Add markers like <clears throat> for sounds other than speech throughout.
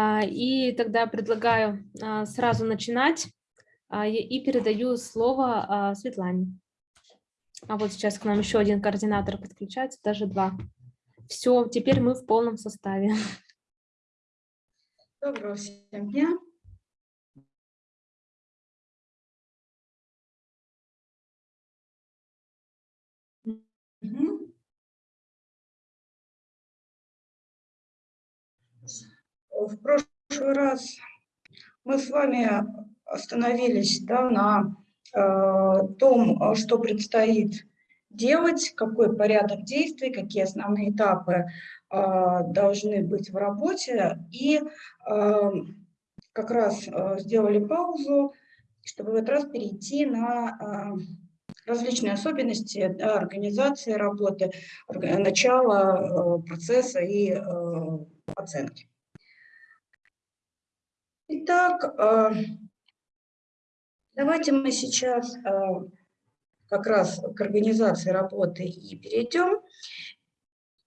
А, и тогда предлагаю а, сразу начинать и передаю слово Светлане. А вот сейчас к нам еще один координатор подключается, даже два. Все, теперь мы в полном составе. Доброго всем дня. В прошлый раз мы с вами остановились да, на э, том, что предстоит делать, какой порядок действий, какие основные этапы э, должны быть в работе. И э, как раз э, сделали паузу, чтобы в этот раз перейти на э, различные особенности да, организации работы, начала э, процесса и э, оценки. Итак, э, давайте мы сейчас э, как раз к организации работы и перейдем.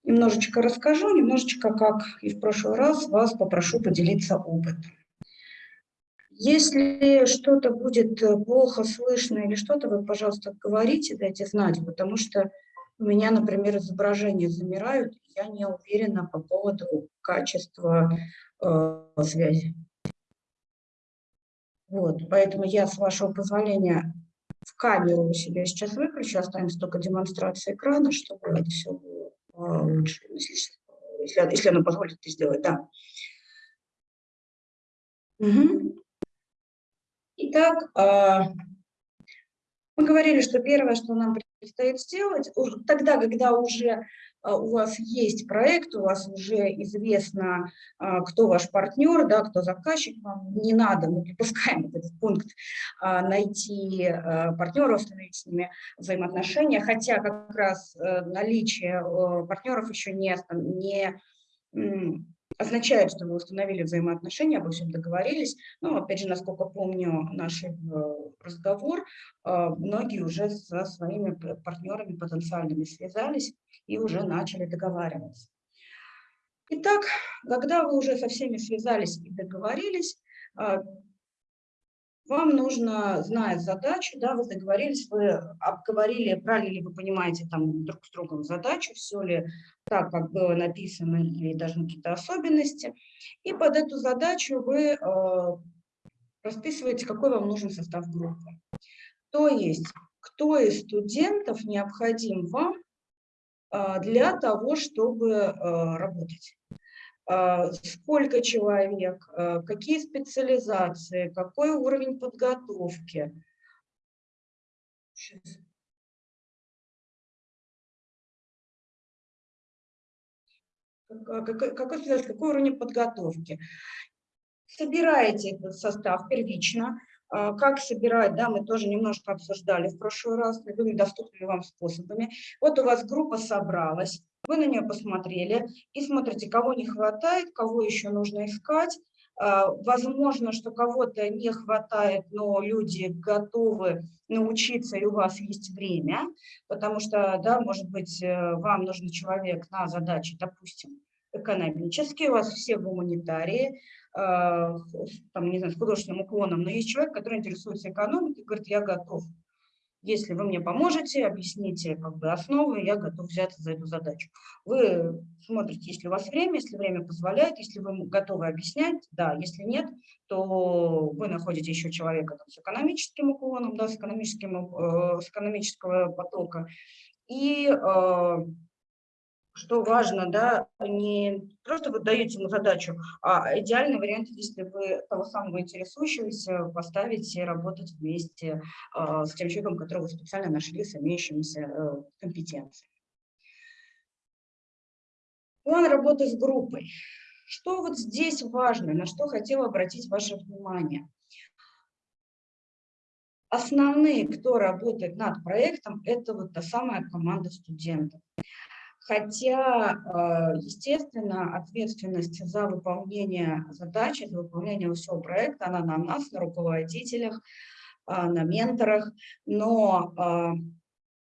Немножечко расскажу, немножечко, как и в прошлый раз, вас попрошу поделиться опытом. Если что-то будет плохо слышно или что-то, вы, пожалуйста, говорите, дайте знать, потому что у меня, например, изображения замирают, я не уверена по поводу качества э, связи. Вот, поэтому я, с вашего позволения, в камеру у себя сейчас выключу, останется только демонстрация экрана, чтобы это все было а, лучше, если, если, если она позволит это сделать, да. Угу. Итак, а, мы говорили, что первое, что нам предстоит сделать, тогда, когда уже у вас есть проект, у вас уже известно, а, кто ваш партнер, да, кто заказчик, вам не надо, мы припускаем <laughs> этот пункт, а, найти партнеров, установить с ними взаимоотношения, хотя как раз э, наличие партнеров еще не, не означает, что вы установили взаимоотношения, обо всем договорились. Но, опять же, насколько помню наш э, разговор, многие уже со своими партнерами потенциальными связались, и уже начали договариваться. Итак, когда вы уже со всеми связались и договорились, а, вам нужно, зная задачу, да, вы договорились, вы обговорили, брали ли вы понимаете там друг с другом задачу, все ли так, как было написано, или даже какие-то особенности. И под эту задачу вы э, расписываете, какой вам нужен состав группы. То есть, кто из студентов необходим вам а, для того, чтобы а, работать. А, сколько человек, какие специализации, какой уровень подготовки. Какой, какой, какой уровень подготовки. Собираете этот состав первично, а, как собирать, да, мы тоже немножко обсуждали в прошлый раз, любыми доступными вам способами. Вот у вас группа собралась, вы на нее посмотрели и смотрите, кого не хватает, кого еще нужно искать. А, возможно, что кого-то не хватает, но люди готовы научиться, и у вас есть время, потому что, да, может быть, э, вам нужен человек на задачи, допустим, экономические, у вас все гуманитарии, а, там, не знаю, с художественным уклоном, но есть человек, который интересуется экономикой, говорит, я готов. Если вы мне поможете, объясните как бы основы, я готов взяться за эту задачу. Вы смотрите, если у вас время, если время позволяет, если вы готовы объяснять, да, если нет, то вы находите еще человека там, с экономическим уклоном, да, с, экономическим, э, с экономического потока, и э, что важно, да, не просто вы даете ему задачу, а идеальный вариант, если вы того самого интересующегося поставите работать вместе э, с тем человеком, которого вы специально нашли с имеющимися э, компетенциями. План работы с группой. Что вот здесь важно, на что хотела обратить ваше внимание? Основные, кто работает над проектом, это вот та самая команда студентов. Хотя, э, естественно, ответственность за выполнение задачи, за выполнение всего проекта, она на нас, на руководителях, э, на менторах, но э,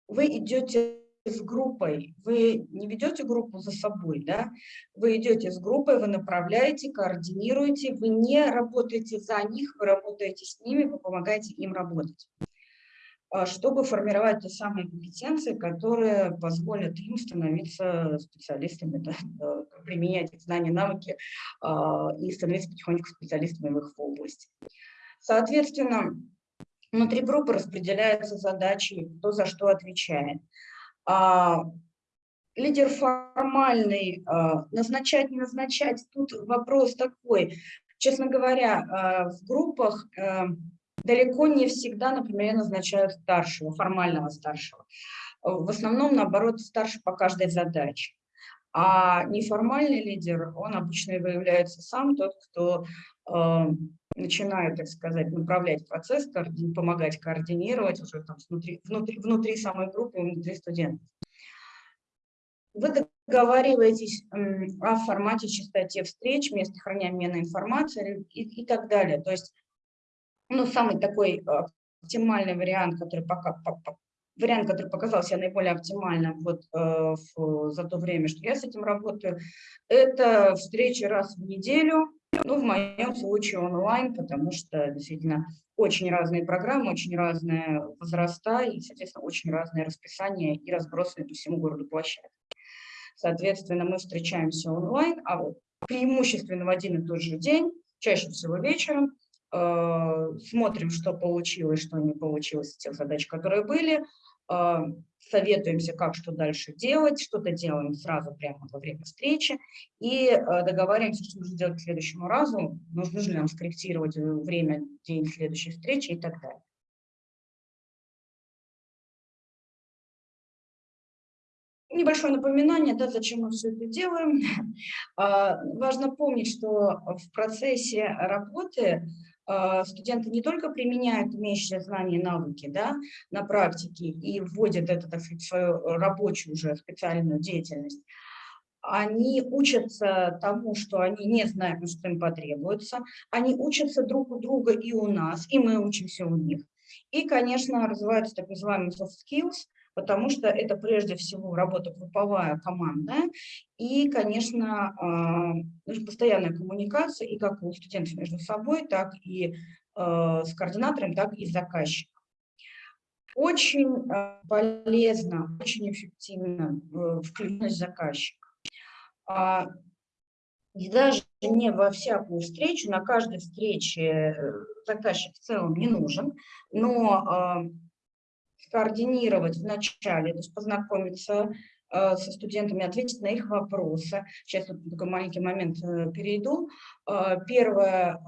вы идете с группой, вы не ведете группу за собой, да? Вы идете с группой, вы направляете, координируете, вы не работаете за них, вы работаете с ними, вы помогаете им работать чтобы формировать те самые компетенции, которые позволят им становиться специалистами, да, <laughs> применять их знания, навыки а, и становиться потихоньку специалистами в их области. Соответственно, внутри группы распределяются задачи, кто за что отвечает. А, лидер формальный, а, назначать, не назначать, тут вопрос такой. Честно говоря, а, в группах далеко не всегда, например, назначают старшего, формального старшего. В основном, наоборот, старше по каждой задаче. А неформальный лидер, он обычно выявляется сам, тот, кто начинает, так сказать, направлять процесс, помогать координировать уже там внутри, внутри, внутри самой группы, внутри студентов. Вы договариваетесь о формате, частоте встреч, месте хранения информации и, и так далее. То есть, ну, самый такой а, оптимальный вариант, который пока вариант, который показался наиболее оптимальным вот, э, в, за то время, что я с этим работаю, это встречи раз в неделю, ну, в моем случае онлайн, потому что действительно очень разные программы, очень разные возраста и, соответственно, очень разное расписание и разбросаны по всему городу площадки. Соответственно, мы встречаемся онлайн, а вот преимущественно в один и тот же день, чаще всего вечером, э, смотрим, что получилось, что не получилось из тех задач, которые были, а, советуемся, как что дальше делать, что-то делаем сразу прямо во время встречи и а, договариваемся, что нужно делать к следующему разу, нужно ли нам скорректировать время, день следующей встречи и так далее. Небольшое напоминание, да, зачем мы все это делаем. <laughs> А, важно помнить, что в процессе работы студенты не только применяют имеющие знания и навыки да, на практике и вводят это, так сказать, в свою рабочую уже специальную деятельность, они учатся тому, что они не знают, что им потребуется, они учатся друг у друга и у нас, и мы учимся у них. И, конечно, развиваются так называемые soft skills – потому что это прежде всего работа групповая, командная, и, конечно, а, постоянная коммуникация и как у студентов между собой, так и а, с координатором, так и с заказчиком. Очень а, полезно, очень эффективно э, включенность заказчика. И даже не во всякую встречу, на каждой встрече э, заказчик в целом не нужен, но координировать вначале, то есть познакомиться э, со студентами, ответить на их вопросы. Сейчас вот такой маленький момент э, перейду. Э, первое,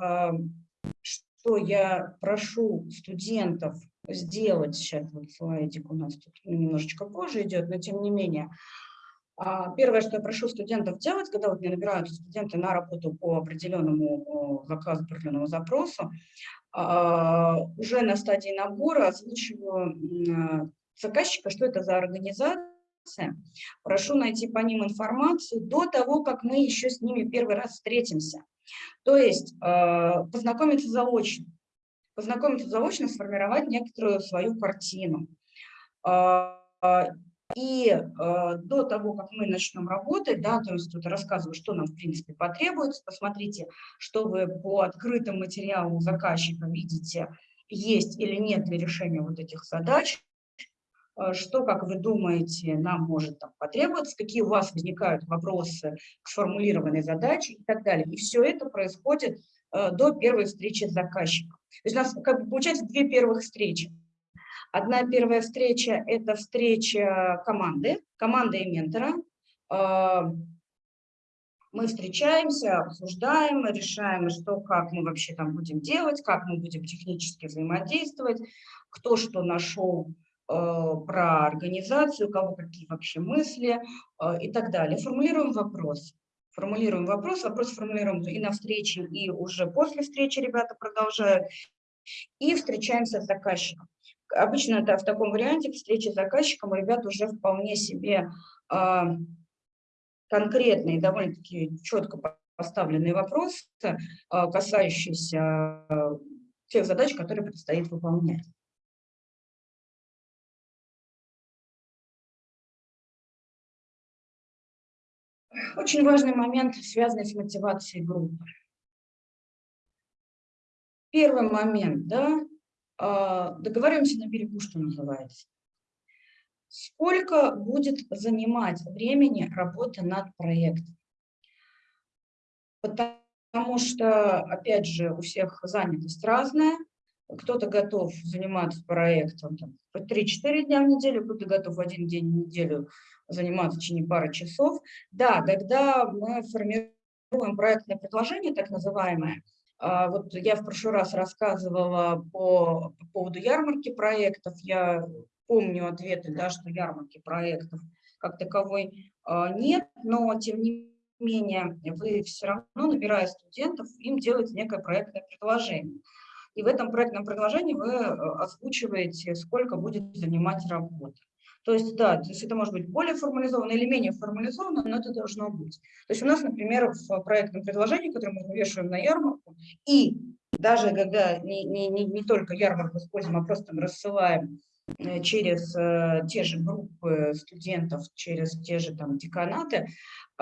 что я прошу студентов сделать, сейчас вот слайдик у нас тут немножечко позже идет, но тем не менее, Первое, что я прошу студентов делать, когда вот мне набираются студенты на работу по определенному заказу, определенному запросу, а, уже на стадии набора озвучиваю заказчика, что это за организация, прошу найти по ним информацию до того, как мы еще с ними первый раз встретимся. То есть а, познакомиться заочно. Познакомиться заочно, сформировать некоторую свою картину. И э, до того, как мы начнем работать, да, то есть тут рассказываю, что нам в принципе потребуется, посмотрите, что вы по открытым материалам заказчика видите, есть или нет для решения вот этих задач, э, что, как вы думаете, нам может там, потребоваться, какие у вас возникают вопросы к сформулированной задаче и так далее. И все это происходит э, до первой встречи с заказчиком. То есть у нас как бы, получается две первых встречи. Одна первая встреча – это встреча команды, команды и ментора. А, мы встречаемся, обсуждаем, решаем, что, как мы вообще там будем делать, как мы будем технически взаимодействовать, кто что нашел а, про организацию, у кого какие вообще мысли а, и так далее. Формулируем вопрос. Формулируем вопрос, вопрос формулируем и на встрече, и уже после встречи ребята продолжают. И встречаемся с заказчиком. Обычно это в таком варианте встречи с заказчиком у ребят уже вполне себе э, конкретные, довольно-таки четко поставленные вопросы, э, касающиеся э, тех задач, которые предстоит выполнять. Очень важный момент, связанный с мотивацией группы. Первый момент, да, а, договариваемся на берегу, что называется. Сколько будет занимать времени работа над проектом? Потому что, опять же, у всех занятость разная. Кто-то готов заниматься проектом по 3-4 дня в неделю, кто-то готов один день в неделю заниматься в течение пары часов. Да, когда мы формируем проектное предложение, так называемое, а, вот я в прошлый раз рассказывала по, по поводу ярмарки проектов, я помню ответы, да, что ярмарки проектов как таковой а, нет, но тем не менее вы все равно, набирая студентов, им делаете некое проектное предложение. И в этом проектном предложении вы э, озвучиваете, сколько будет занимать работа. То есть, да, то есть это может быть более формализовано или менее формализовано, но это должно быть. То есть у нас, например, в проектном предложении, которое мы вывешиваем на ярмарку, и даже когда не, не, не, не только ярмарку используем, а просто рассылаем Э, через э, те же группы студентов, через те же там деканаты,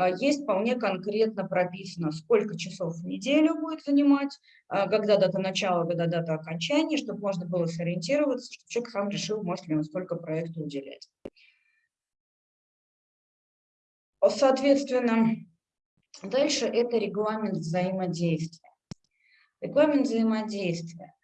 а, есть вполне конкретно прописано, сколько часов в неделю будет занимать, а, когда дата начала, когда дата окончания, чтобы можно было сориентироваться, чтобы человек сам решил, может ли он столько проекту уделять. Соответственно, дальше это регламент взаимодействия. Регламент взаимодействия.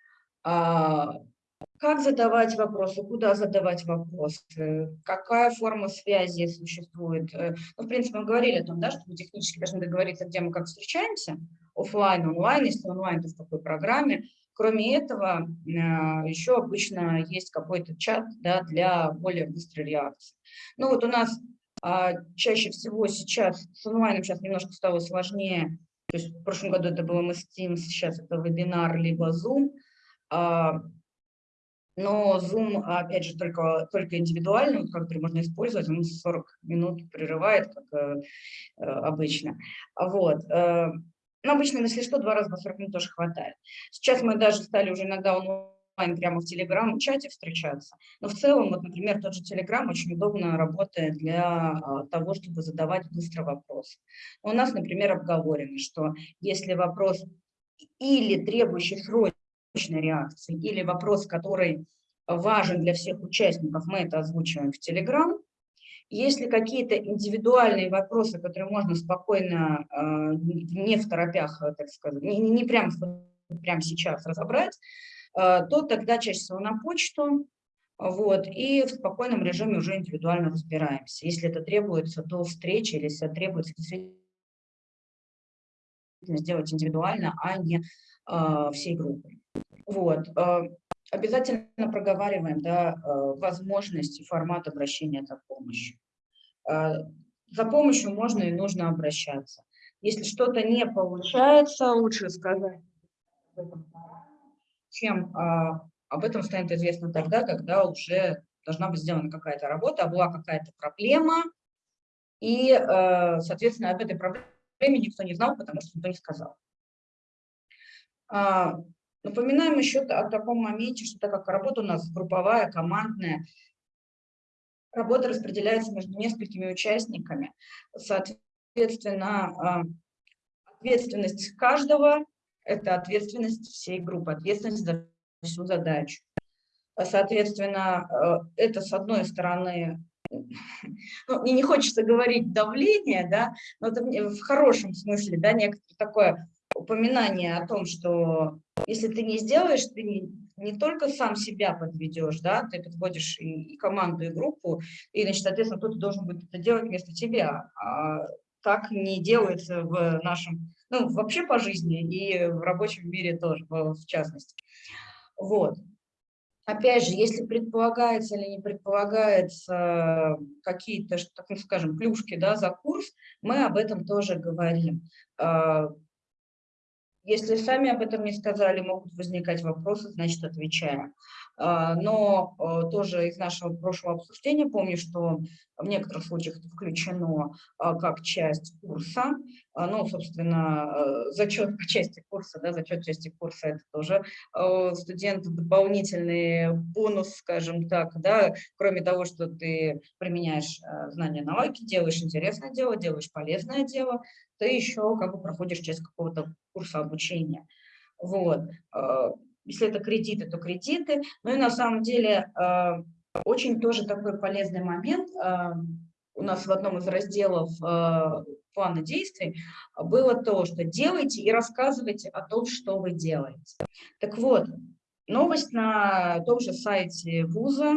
А, как задавать вопросы, куда задавать вопросы, какая форма связи существует. Э, ну, в принципе, мы говорили о том, да, что мы технически должны договориться, где мы как встречаемся, офлайн, онлайн, если онлайн, то в какой программе. Кроме этого, э, еще обычно есть какой-то чат да, для более быстрой реакции. Ну вот у нас а, чаще всего сейчас с онлайном сейчас немножко стало сложнее. То есть в прошлом году это было MS Teams, сейчас это вебинар либо Zoom. А, но Zoom, опять же, только, только индивидуальный, который можно использовать, он 40 минут прерывает, как э, э обычно. Вот. Э, но обычно, если что, два раза по 40 минут тоже хватает. Сейчас мы даже стали уже иногда онлайн прямо в Telegram-чате встречаться. Но в целом, вот, например, тот же Telegram очень удобно работает для э, того, чтобы задавать быстро вопросы. У нас, например, обговорено, что если вопрос или требующий срочно реакции или вопрос, который важен для всех участников, мы это озвучиваем в Telegram. Если какие-то индивидуальные вопросы, которые можно спокойно, э, не в торопях, так сказать, не, не прямо, прямо сейчас разобрать, э, то тогда чаще всего на почту, вот, и в спокойном режиме уже индивидуально разбираемся. Если это требуется до встречи, или если это требуется сделать индивидуально, а не э, всей группой. Вот. Э, обязательно проговариваем да, э, возможность и формат обращения за помощью. Э, за помощью можно и нужно обращаться. Если что-то не получается, лучше сказать чем об этом станет известно тогда, когда уже должна быть сделана какая-то работа, а была какая-то проблема, и, соответственно, об этой проблеме никто не знал, потому что никто не сказал. А, Напоминаем еще о таком моменте, что так как работа у нас групповая, командная, работа распределяется между несколькими участниками. Соответственно, а, ответственность каждого – это ответственность всей группы, ответственность за всю задачу. Соответственно, а, это, с одной стороны, ну, не хочется говорить давление, да, но это в хорошем смысле, да, некоторое такое упоминание о том, что если ты не сделаешь, ты не, не только сам себя подведешь, да, ты подводишь и, и команду, и группу, и, значит, соответственно, кто-то должен будет это делать вместо тебя. А так не делается в нашем, ну, вообще по жизни и в рабочем мире тоже, в частности. Вот. Опять же, если предполагается или не предполагается какие-то, так скажем, плюшки да, за курс, мы об этом тоже говорим. Если сами об этом не сказали, могут возникать вопросы, значит, отвечаем. А, но э, тоже из нашего прошлого обсуждения помню, что в некоторых случаях это включено как часть курса. Ну, собственно, зачет по части курса, да, зачет части курса – это тоже студенту дополнительный бонус, скажем так, да, кроме того, что ты применяешь знания науки, делаешь интересное дело, делаешь полезное дело, ты еще как бы проходишь часть какого-то курса обучения. Вот. Если это кредиты, то кредиты. Ну и на самом деле очень тоже такой полезный момент. У нас в одном из разделов плана действий было то, что делайте и рассказывайте о том, что вы делаете. Так вот, новость на том же сайте вуза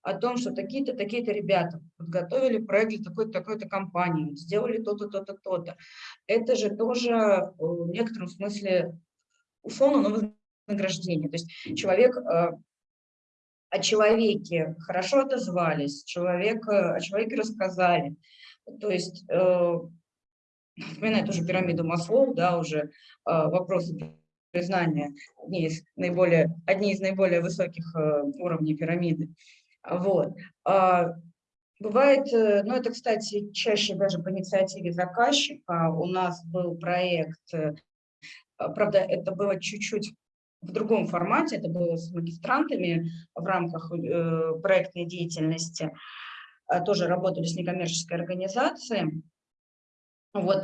о том, что такие-то, такие-то ребята подготовили проект для такой-то, такой-то компании, сделали то-то, то-то, то-то. Это же тоже в некотором смысле условно вознаграждение. То есть человек о человеке хорошо отозвались, человек, о человеке рассказали. То есть, э, вспоминая тоже пирамиду Маслоу, да, уже э, вопросы признания, одни из наиболее, одни из наиболее высоких э, уровней пирамиды. Вот. А, бывает, э, ну это, кстати, чаще даже по инициативе заказчика. У нас был проект, э, правда, это было чуть-чуть в другом формате, это было с магистрантами в рамках э, проектной деятельности, тоже работали с некоммерческой организацией. Вот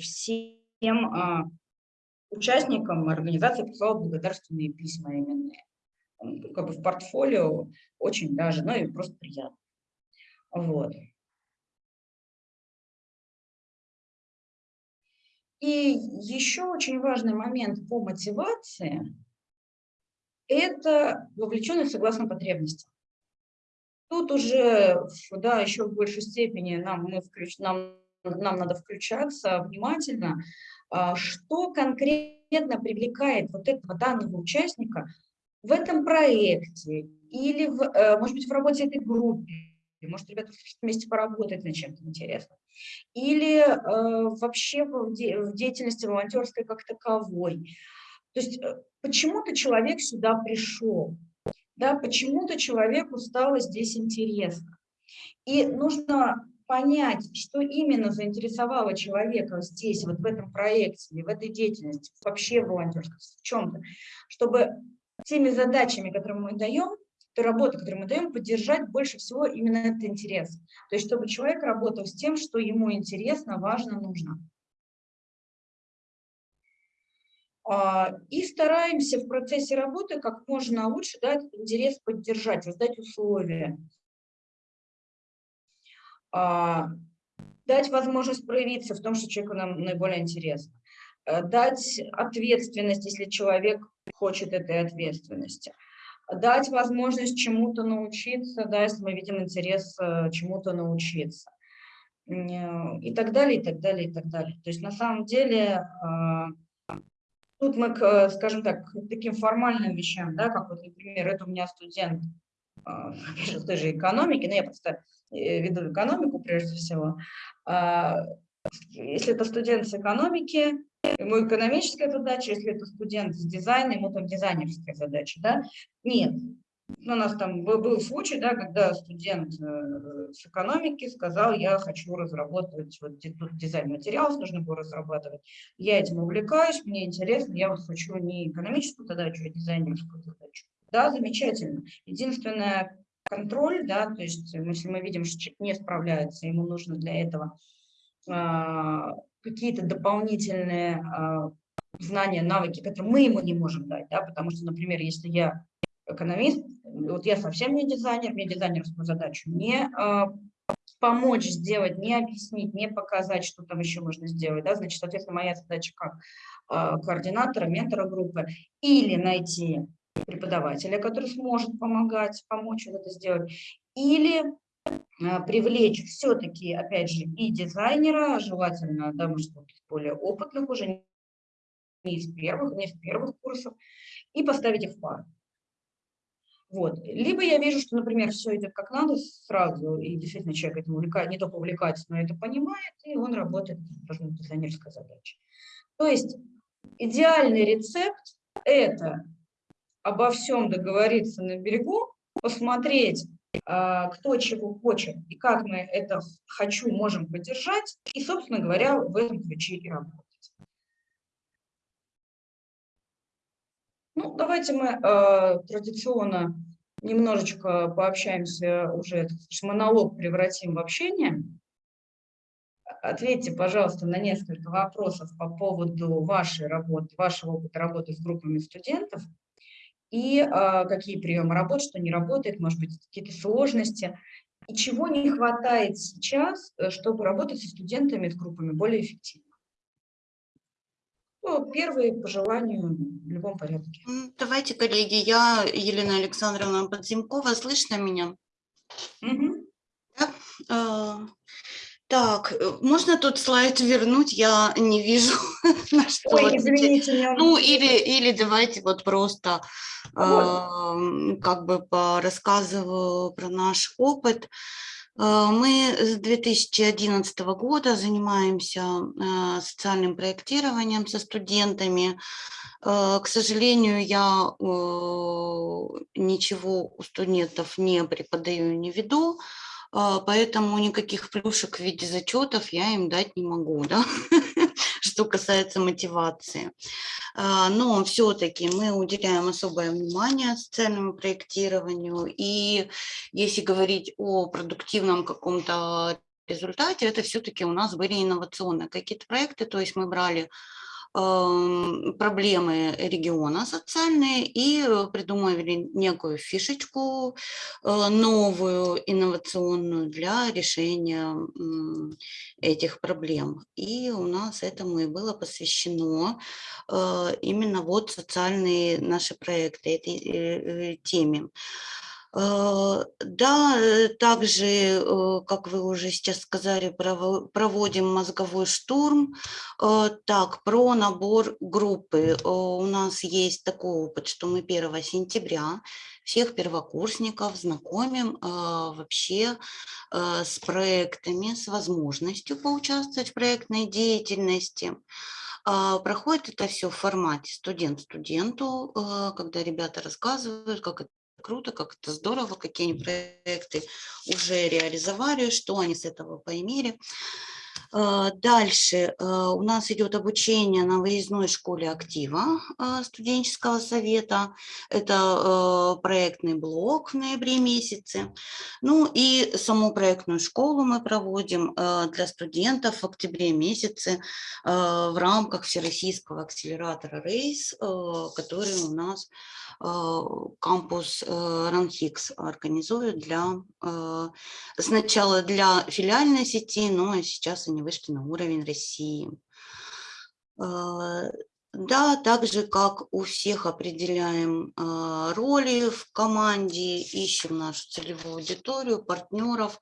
всем а, участникам организации прислала благодарственные письма именные как бы в портфолио очень даже, ну и просто приятно. Вот. И еще очень важный момент по мотивации – это вовлеченность согласно потребностям. Тут уже, да, еще в большей степени нам, мы включ, нам, нам надо включаться внимательно, а, что конкретно привлекает вот этого данного участника в этом проекте или, в, э, может быть, в работе этой группы, может, ребята вместе поработать над чем-то интересным, или э, вообще в, де в деятельности волонтерской как таковой. То есть э, почему-то человек сюда пришел, да, почему-то человеку стало здесь интересно. И нужно понять, что именно заинтересовало человека здесь, вот в этом проекте, в этой деятельности, вообще в волонтерской, в чем-то, чтобы теми задачами, которые мы даем, той работы, которую мы даем, поддержать больше всего именно этот интерес. То есть, чтобы человек работал с тем, что ему интересно, важно, нужно. И стараемся в процессе работы как можно лучше да, этот интерес поддержать, создать условия. А, дать возможность проявиться в том, что человеку нам наиболее интересно. Э, дать ответственность, если человек хочет этой ответственности. Дать возможность чему-то научиться, да, если мы видим интерес э, чему-то научиться. И так далее, и так далее, и так далее. То есть на самом деле э, тут мы, к, скажем так, к таким формальным вещам, да, как вот, например, это у меня студент в той же экономике, но я просто веду экономику прежде всего. Если это студент с экономики, ему экономическая задача, если это студент с дизайна, ему там дизайнерская задача, да? Нет. У нас там был случай, да, когда студент э, с экономики сказал, я хочу разработать, вот тут дизайн материалов нужно было разрабатывать, я этим увлекаюсь, мне интересно, я вот хочу не экономическую задачу, а дизайнерскую задачу. Да, замечательно. Единственное, контроль, да, то есть если мы видим, что человек не справляется, ему нужно для этого а, какие-то дополнительные а, знания, навыки, которые мы ему не можем дать, да, потому что, например, если я экономист, вот я совсем не дизайнер, мне дизайнерскую задачу не а, помочь сделать, не объяснить, не показать, что там еще можно сделать, да, значит, соответственно, моя задача как а, координатора, ментора группы, или найти преподавателя, который сможет помогать, помочь вот это сделать, или а, привлечь все-таки, опять же, и дизайнера, желательно, да, может быть, более опытных уже, не из первых, не из первых курсов, и поставить их в пару. Вот. Либо я вижу, что, например, все идет как надо сразу, и действительно человек этим увлекает, не только увлекается, но это понимает, и он работает, это дизайнерская задача. То есть идеальный рецепт – это обо всем договориться на берегу, посмотреть, а, кто чего хочет и как мы это «хочу» можем поддержать, и, собственно говоря, в этом ключе и работать. Ну, давайте мы э, традиционно немножечко пообщаемся уже, этот монолог превратим в общение. Ответьте, пожалуйста, на несколько вопросов по поводу вашей работы, вашего опыта работы с группами студентов и э, какие приемы работы, что не работает, может быть, какие-то сложности, и чего не хватает сейчас, э, чтобы работать со студентами, с группами более эффективно. Ну, первые по желанию в любом порядке. Давайте, коллеги, я Елена Александровна Подземкова, слышно меня? Угу. Да? А, так, э, можно тут слайд вернуть? Я не вижу, <laughs> на что. Ой, извините, меня... Ну, или, или давайте вот просто вот. э, как бы рассказываю про наш опыт. Э, мы с 2011 года занимаемся э, социальным проектированием со студентами. Э, к сожалению, я ничего у студентов не преподаю, не веду, поэтому никаких плюшек в виде зачетов я им дать не могу. Да? <laughs> что касается мотивации. А, но все-таки мы уделяем особое внимание социальному проектированию. И если говорить о продуктивном каком-то результате, это все-таки у нас были инновационные какие-то проекты. То есть мы брали проблемы региона социальные и э, придумали некую фишечку э, новую, инновационную для решения этих проблем. И у нас этому и было посвящено э, именно вот социальные наши проекты этой теме. Э, да, э, также, э, как вы уже сейчас сказали, проводим мозговой штурм. Так, про набор группы. У нас есть такой опыт, что мы 1 сентября всех первокурсников знакомим вообще с проектами, с возможностью поучаствовать в проектной деятельности. Проходит это все в формате студент студенту, когда ребята рассказывают, как это круто, как это здорово, какие они проекты уже реализовали, что они с этого поимели. А, дальше а, у нас идет обучение на выездной школе актива а, студенческого совета. Это проектный блок в ноябре месяце. Ну и саму проектную школу мы проводим для студентов в октябре месяце в рамках Всероссийского акселератора РЕЙС, который у нас Э, кампус э, Ранхикс организует для, э, сначала для филиальной сети, но сейчас они вышли на уровень России. Да, так же, как у всех определяем э, роли в команде, ищем нашу целевую аудиторию, партнеров.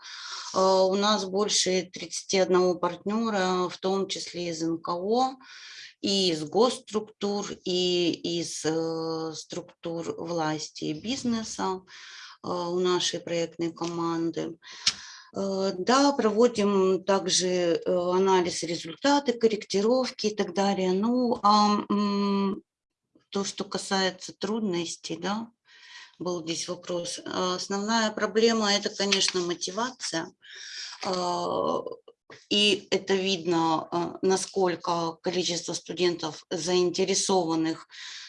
Э, у нас больше 31 партнера, в том числе из НКО и из госструктур, и из э, структур власти и бизнеса у нашей проектной команды. Э, да, проводим также э, анализ результаты, корректировки и так далее. Ну, а то, что касается трудностей, да, был здесь вопрос. Основная проблема – это, конечно, мотивация. И это видно, насколько количество студентов заинтересованных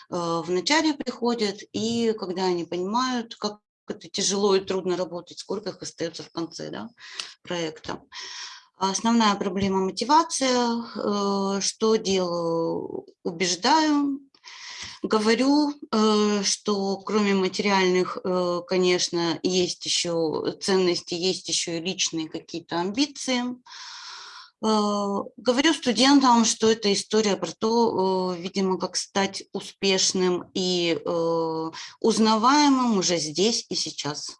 а, в начале приходят, и когда они понимают, как это тяжело и трудно работать, сколько их остается в конце да, проекта. Основная проблема мотивация. А, что делаю? Убеждаю, говорю, что кроме материальных, конечно, есть еще ценности, есть еще и личные какие-то амбиции. Э, говорю студентам, что это история про то, э, видимо, как стать успешным и э, узнаваемым уже здесь и сейчас.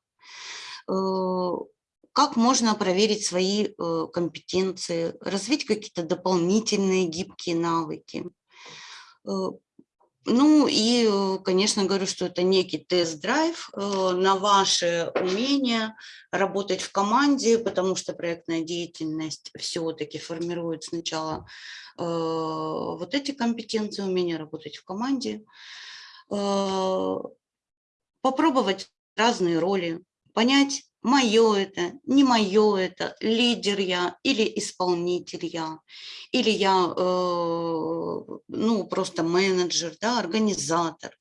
Как можно проверить свои компетенции, развить какие-то дополнительные гибкие навыки. Ну и, э, конечно, говорю, что это некий тест-драйв э, на ваше умение работать в команде, потому что проектная деятельность все-таки формирует сначала э, вот эти компетенции, умение работать в команде, попробовать разные роли, понять, мое это, не мое это, лидер я или исполнитель я, или я, э, ну, просто менеджер, да, организатор.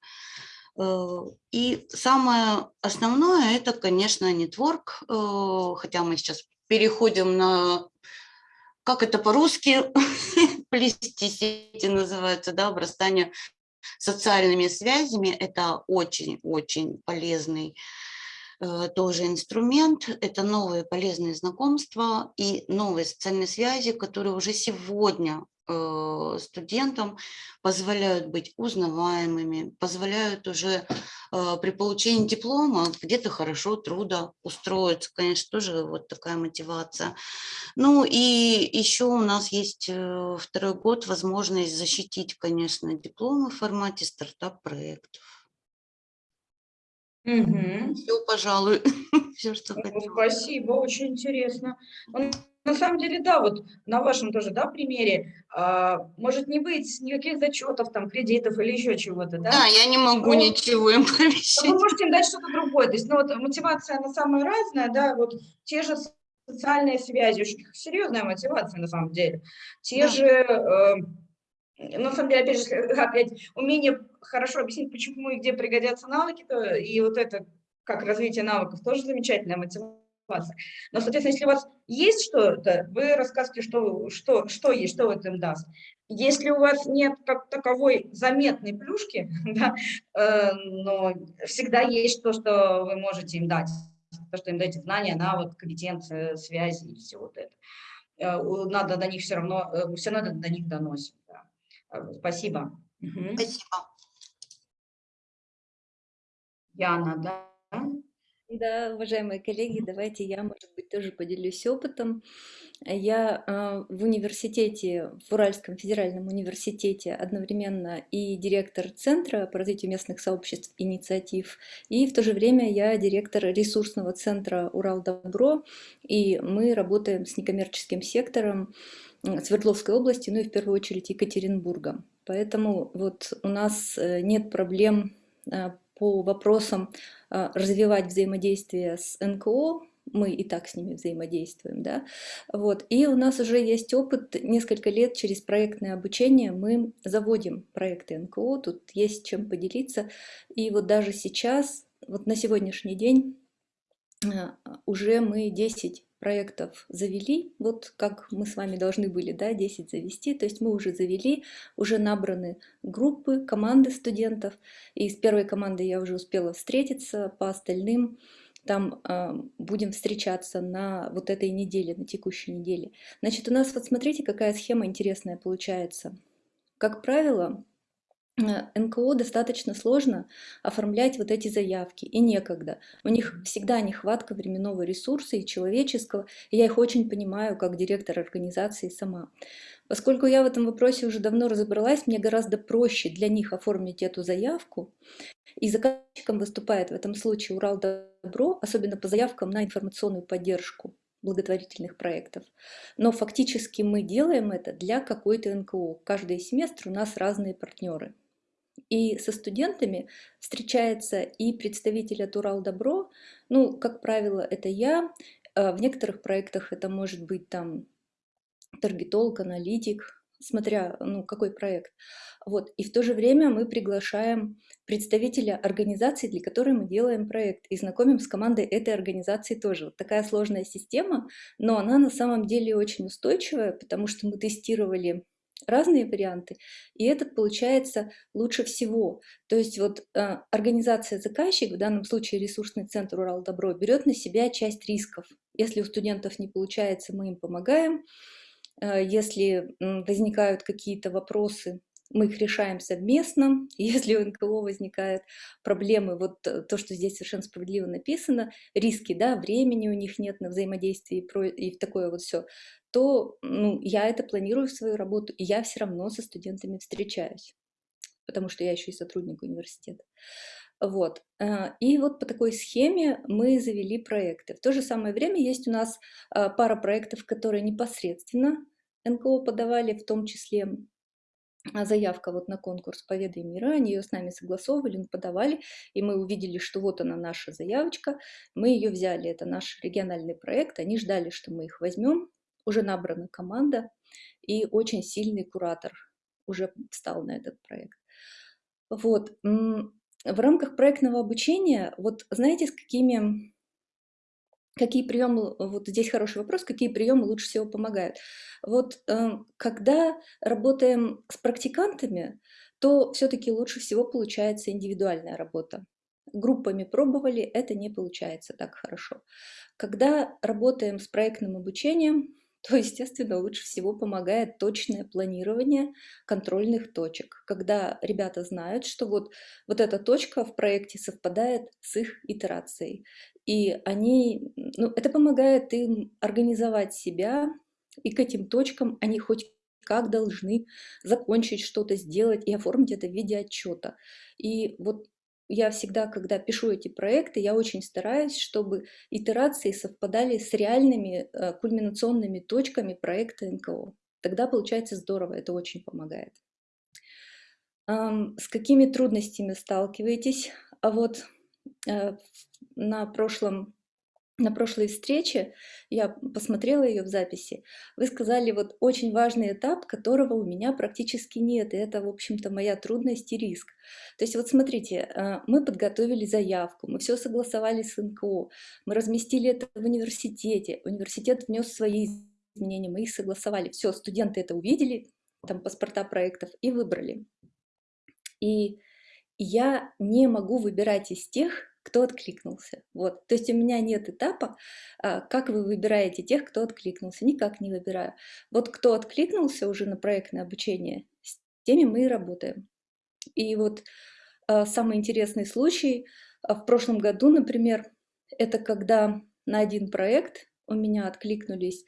Э, и самое основное – это, конечно, нетворк, э, хотя мы сейчас переходим на, как это по-русски, <laughs> плести сети называется, да, обрастание социальными связями. Это очень-очень полезный тоже инструмент, это новые полезные знакомства и новые социальные связи, которые уже сегодня э, студентам позволяют быть узнаваемыми, позволяют уже э, при получении диплома где-то хорошо труда устроиться. Конечно, тоже вот такая мотивация. Ну и еще у нас есть второй год возможность защитить, конечно, дипломы в формате стартап-проектов. Все, пожалуй, <laughs> все, что Ну, хотела. Спасибо, очень интересно. Ну, На самом деле, да, вот на вашем тоже, да, примере, а, может не быть никаких зачетов, там, кредитов или еще чего-то, да? Да, я не могу Ну, ничего им Но Вы можете им дать что-то другое. То есть, ну, вот мотивация, она самая разная, да, вот те же социальные связи, очень серьезная мотивация на самом деле. Те Да. же, э, на самом деле, опять же, <laughs> опять умение хорошо объяснить, почему и где пригодятся навыки, то и вот это, как развитие навыков, тоже замечательная мотивация. Но, соответственно, если у вас есть что-то, вы рассказываете, что, что, что есть, что это им даст. Если у вас нет как таковой заметной плюшки, <laughs> да, э, но всегда есть то, что вы можете им дать. То, что им даете знания, навык, компетенция, связи и все вот это. Э, Надо до них все равно, э, все равно до них доносим. да. Спасибо. Спасибо. Яна, да? Да, уважаемые коллеги, давайте я, может быть, тоже поделюсь опытом. Я э, в университете, в Уральском федеральном университете одновременно и директор Центра по развитию местных сообществ инициатив, и в то же время я директор ресурсного центра Урал Добро, и мы работаем с некоммерческим сектором Свердловской области, ну и в первую очередь Екатеринбурга. Поэтому вот у нас э, нет проблем э, по вопросам а, развивать взаимодействие с НКО, мы и так с ними взаимодействуем, да, вот, и у нас уже есть опыт, несколько лет через проектное обучение мы заводим проекты НКО, тут есть чем поделиться, и вот даже сейчас, вот на сегодняшний день уже мы 10 проектов завели, вот как мы с вами должны были, да, 10 завести, то есть мы уже завели, уже набраны группы, команды студентов, и с первой командой я уже успела встретиться, по остальным там э, будем встречаться на вот этой неделе, на текущей неделе. Значит, у нас вот смотрите, какая схема интересная получается. Как правило, НКО достаточно сложно оформлять вот эти заявки, и некогда. У них всегда нехватка временного ресурса и человеческого, и я их очень понимаю как директор организации сама. Поскольку я в этом вопросе уже давно разобралась, мне гораздо проще для них оформить эту заявку, и заказчиком выступает в этом случае Урал Добро, особенно по заявкам на информационную поддержку благотворительных проектов. Но фактически мы делаем это для какой-то НКО. Каждый семестр у нас разные партнеры. И со студентами встречается и представитель от Урал Добро, ну, как правило, это я. А В некоторых проектах это может быть там таргетолог, аналитик, смотря, ну, какой проект. Вот. И в то же время мы приглашаем представителя организации, для которой мы делаем проект, и знакомим с командой этой организации тоже. Вот такая сложная система, но она на самом деле очень устойчивая, потому что мы тестировали разные варианты, и этот получается лучше всего. То есть вот э, организация заказчик, в данном случае ресурсный центр Урал Добро, берет на себя часть рисков. Если у студентов не получается, мы им помогаем. Э, если м, возникают какие-то вопросы, мы их решаем совместно. <laughs> Если у НКО возникают проблемы, вот э, то, что здесь совершенно справедливо написано, риски, да, времени у них нет на взаимодействие и, и такое вот все, то ну, я это планирую в свою работу, и я все равно со студентами встречаюсь, потому что я еще и сотрудник университета. Вот. э, И вот по такой схеме мы завели проекты. В то же самое время есть у нас э, пара проектов, которые непосредственно НКО подавали, в том числе заявка вот на конкурс «Поведай мира», они ее с нами согласовывали, подавали, и мы увидели, что вот она наша заявочка, мы ее взяли, это наш региональный проект, они ждали, что мы их возьмем, уже набрана команда, и очень сильный куратор уже встал на этот проект. Вот. В рамках проектного обучения, вот знаете, с какими Какие приемы, вот здесь хороший вопрос, какие приемы лучше всего помогают? Вот э, когда работаем с практикантами, то все-таки лучше всего получается индивидуальная работа. Группами пробовали, это не получается так хорошо. Когда работаем с проектным обучением, <laughs> то, естественно, лучше всего помогает точное планирование контрольных точек, когда ребята знают, что вот, вот эта точка в проекте совпадает с их итерацией. И они, ну, это помогает им организовать себя, и к этим точкам они хоть как должны закончить что-то, сделать и оформить это в виде отчета. И вот я всегда, когда пишу эти проекты, я очень стараюсь, чтобы итерации совпадали с реальными э, кульминационными точками проекта НКО. Тогда получается здорово, это очень помогает. С какими трудностями сталкиваетесь? А вот на прошлом на прошлой встрече, я посмотрела ее в записи, вы сказали, вот очень важный этап, которого у меня практически нет, и это, в общем-то, моя трудность и риск. То есть вот смотрите, э, мы подготовили заявку, мы все согласовали с НКО, мы разместили это в университете, университет внес свои изменения, мы их согласовали, все, студенты это увидели, там паспорта проектов, и выбрали. И я не могу выбирать из тех, кто откликнулся. Вот. То есть у меня нет этапа, а, как вы выбираете тех, кто откликнулся. Никак не выбираю. Вот кто откликнулся уже на проектное обучение, с теми мы и работаем. И вот а, самый интересный случай а, в прошлом году, например, это когда на один проект у меня откликнулись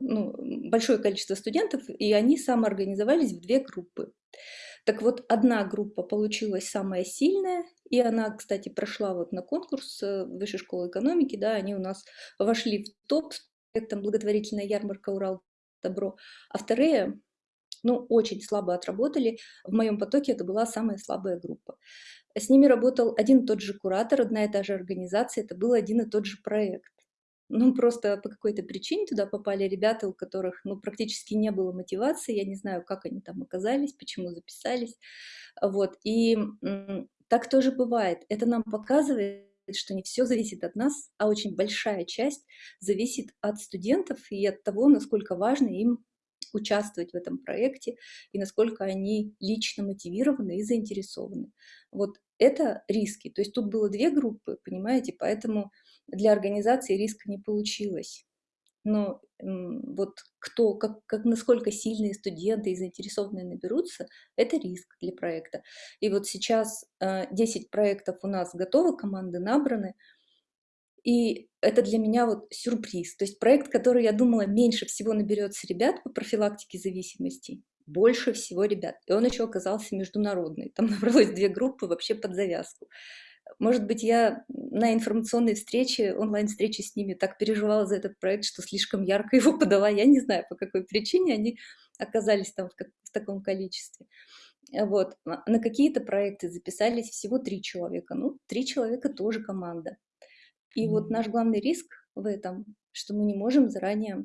ну, большое количество студентов, и они самоорганизовались в две группы. Так вот, одна группа получилась самая сильная, и она, кстати, прошла вот на конкурс э, Высшей школы экономики, да, они у нас вошли в топ с проектом «Благотворительная ярмарка Урал Добро», а вторые, ну, очень слабо отработали. В моем потоке это была самая слабая группа. С ними работал один и тот же куратор, одна и та же организация, это был один и тот же проект. Ну, просто по какой-то причине туда попали ребята, у которых, ну, практически не было мотивации, я не знаю, как они там оказались, почему записались, вот, и так тоже бывает. Это нам показывает, что не все зависит от нас, а очень большая часть зависит от студентов и от того, насколько важно им участвовать в этом проекте и насколько они лично мотивированы и заинтересованы. Вот это риски. То есть тут было две группы, понимаете, поэтому для организации риска не получилось. Но вот кто, как, как, насколько сильные студенты и заинтересованные наберутся, это риск для проекта. И вот сейчас 10 э, проектов у нас готовы, команды набраны, и это для меня вот сюрприз. То есть проект, который я думала меньше всего наберется ребят по профилактике зависимости, больше всего ребят. И он еще оказался международный. Там <laughs> набралось две группы вообще под завязку. Может быть, я на информационной встрече, онлайн-встрече с ними так переживала за этот проект, что слишком ярко <laughs> его подала. Я не знаю, по какой причине они оказались там в, как, в таком количестве. Вот. А на какие-то проекты записались всего три человека. Ну, три человека тоже команда. И mm -hmm. вот наш главный риск в этом, что мы не можем заранее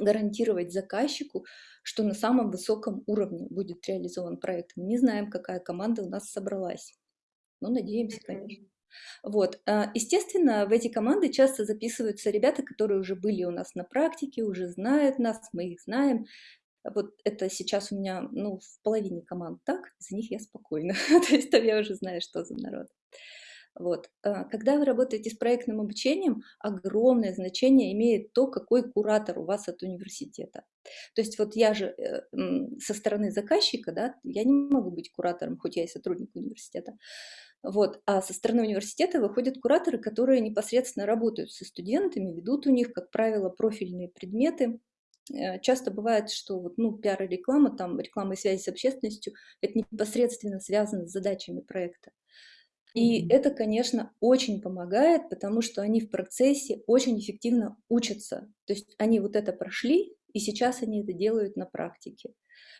гарантировать заказчику, что на самом высоком уровне будет реализован проект. Мы не знаем, какая команда у нас собралась. Ну, надеемся, конечно. Вот. А, естественно, в эти команды часто записываются ребята, которые уже были у нас на практике, уже знают нас, мы их знаем. Вот это сейчас у меня ну, в половине команд так, за них я спокойна. <laughs> То есть там я уже знаю, что за народ. Вот. А, когда вы работаете с проектным обучением, огромное значение имеет то, какой куратор у вас от университета. То есть вот я же э, со стороны заказчика, да, я не могу быть куратором, хоть я и сотрудник университета. Вот. А со стороны университета выходят кураторы, которые непосредственно работают со студентами, ведут у них, как правило, профильные предметы. Э, часто бывает, что вот, ну, пиар и реклама, там, реклама и связи с общественностью, это непосредственно связано с задачами проекта. И это, конечно, очень помогает, потому что они в процессе очень эффективно учатся. То есть они вот это прошли, и сейчас они это делают на практике.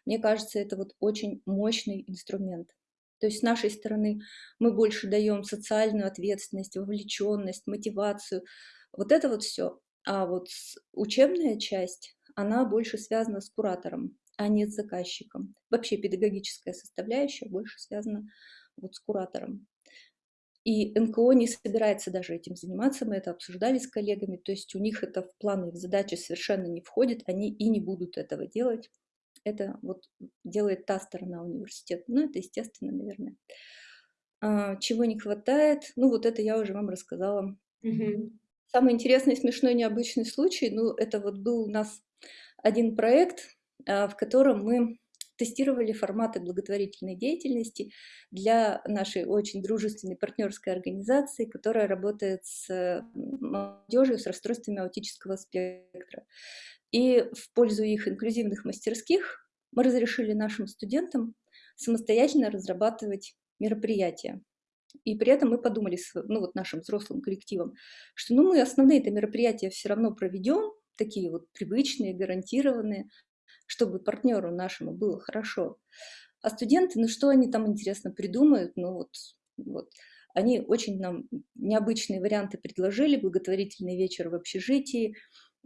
Мне кажется, это вот очень мощный инструмент. То есть с нашей стороны мы больше даем социальную ответственность, вовлеченность, мотивацию. Вот это вот все. А вот учебная часть, она больше связана с куратором, а не с заказчиком. Вообще педагогическая составляющая больше связана вот с куратором. И НКО не собирается даже этим заниматься, мы это обсуждали с коллегами, то есть у них это в планы, в задачи совершенно не входит, они и не будут этого делать. Это вот делает та сторона университета, ну это естественно, наверное. А, чего не хватает, ну вот это я уже вам рассказала. Угу. Самый интересный, смешной, необычный случай, ну это вот был у нас один проект, а, в котором мы тестировали форматы благотворительной деятельности для нашей очень дружественной партнерской организации, которая работает с молодежью с расстройствами аутического спектра. И в пользу их инклюзивных мастерских мы разрешили нашим студентам самостоятельно разрабатывать мероприятия. И при этом мы подумали, ну вот нашим взрослым коллективом, что ну мы основные это мероприятия все равно проведем, такие вот привычные, гарантированные, чтобы партнеру нашему было хорошо. А студенты, ну что они там интересно придумают, ну вот, вот. Они очень нам необычные варианты предложили, благотворительный вечер в общежитии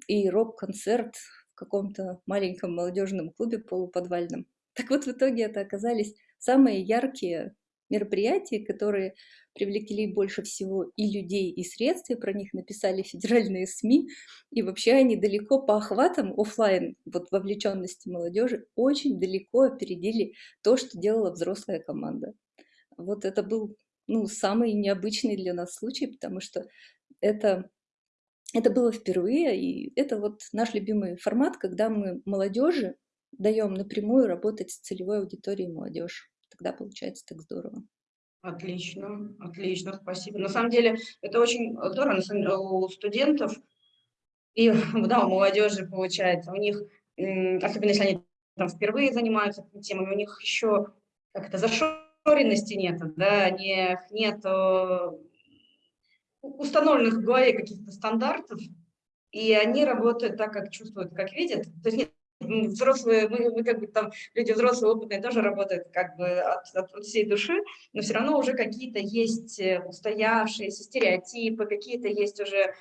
и рок-концерт в каком-то маленьком молодежном клубе полуподвальном. Так вот, в итоге это оказались самые яркие мероприятия, которые привлекли больше всего и людей, и средств, и про них написали федеральные СМИ, и вообще они далеко по охватам офлайн, вот вовлеченности молодежи, очень далеко опередили то, что делала взрослая команда. Вот это был ну, самый необычный для нас случай, потому что это, это было впервые, и это вот наш любимый формат, когда мы молодежи даем напрямую работать с целевой аудиторией молодежь тогда получается так здорово. Отлично, отлично, спасибо. На самом деле это очень здорово у студентов и <laughs> да, у молодежи получается. У них, особенно если они там впервые занимаются этими темами, у них еще как это зашоренности нет, да, не, нет установленных в голове каких-то стандартов, и они работают так, как чувствуют, как видят. То есть нет взрослые, мы, мы как бы там, люди взрослые, опытные тоже работают как бы от, от, всей души, но все равно уже какие-то есть э, устоявшиеся стереотипы, какие-то есть уже э,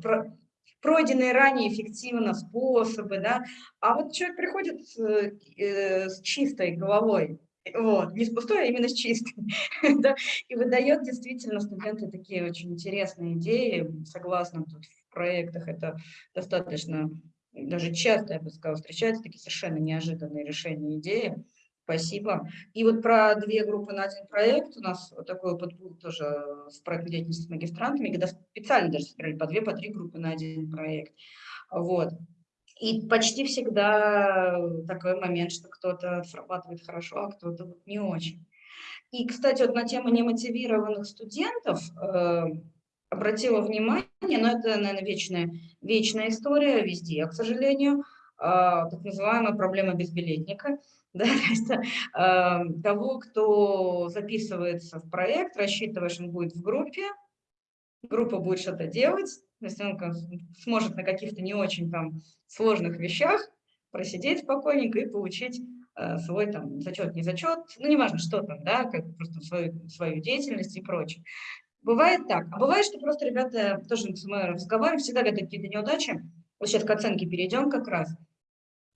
про, пройденные ранее эффективно способы, да, а вот человек приходит э, э, с чистой головой, вот, не с пустой, а именно с чистой, <laughs> да, и выдает действительно студенты такие очень интересные идеи, согласно тут в проектах это достаточно даже часто, я бы сказала, встречаются такие совершенно неожиданные решения идеи. Спасибо. И вот про две группы на один проект. У нас такой опыт был тоже с проектной деятельностью с магистрантами, когда специально даже собирали по две, по три группы на один проект. Вот. И почти всегда такой момент, что кто-то срабатывает хорошо, а кто-то не очень. И, кстати, вот на тему немотивированных студентов, э, обратила внимание, но это, наверное, вечная, вечная история везде, к сожалению, а, так называемая проблема безбилетника, <laughs> да, то есть, а, того, кто записывается в проект, рассчитываешь, он будет в группе, группа будет что-то делать, то он сможет на каких-то не очень там сложных вещах просидеть спокойненько и получить э, свой там зачет, не зачет, ну, неважно, что там, да, как просто свою, свою деятельность и прочее. Бывает так. А бывает, что просто ребята тоже мы разговариваем, всегда когда какие-то неудачи. Вот сейчас к оценке перейдем как раз.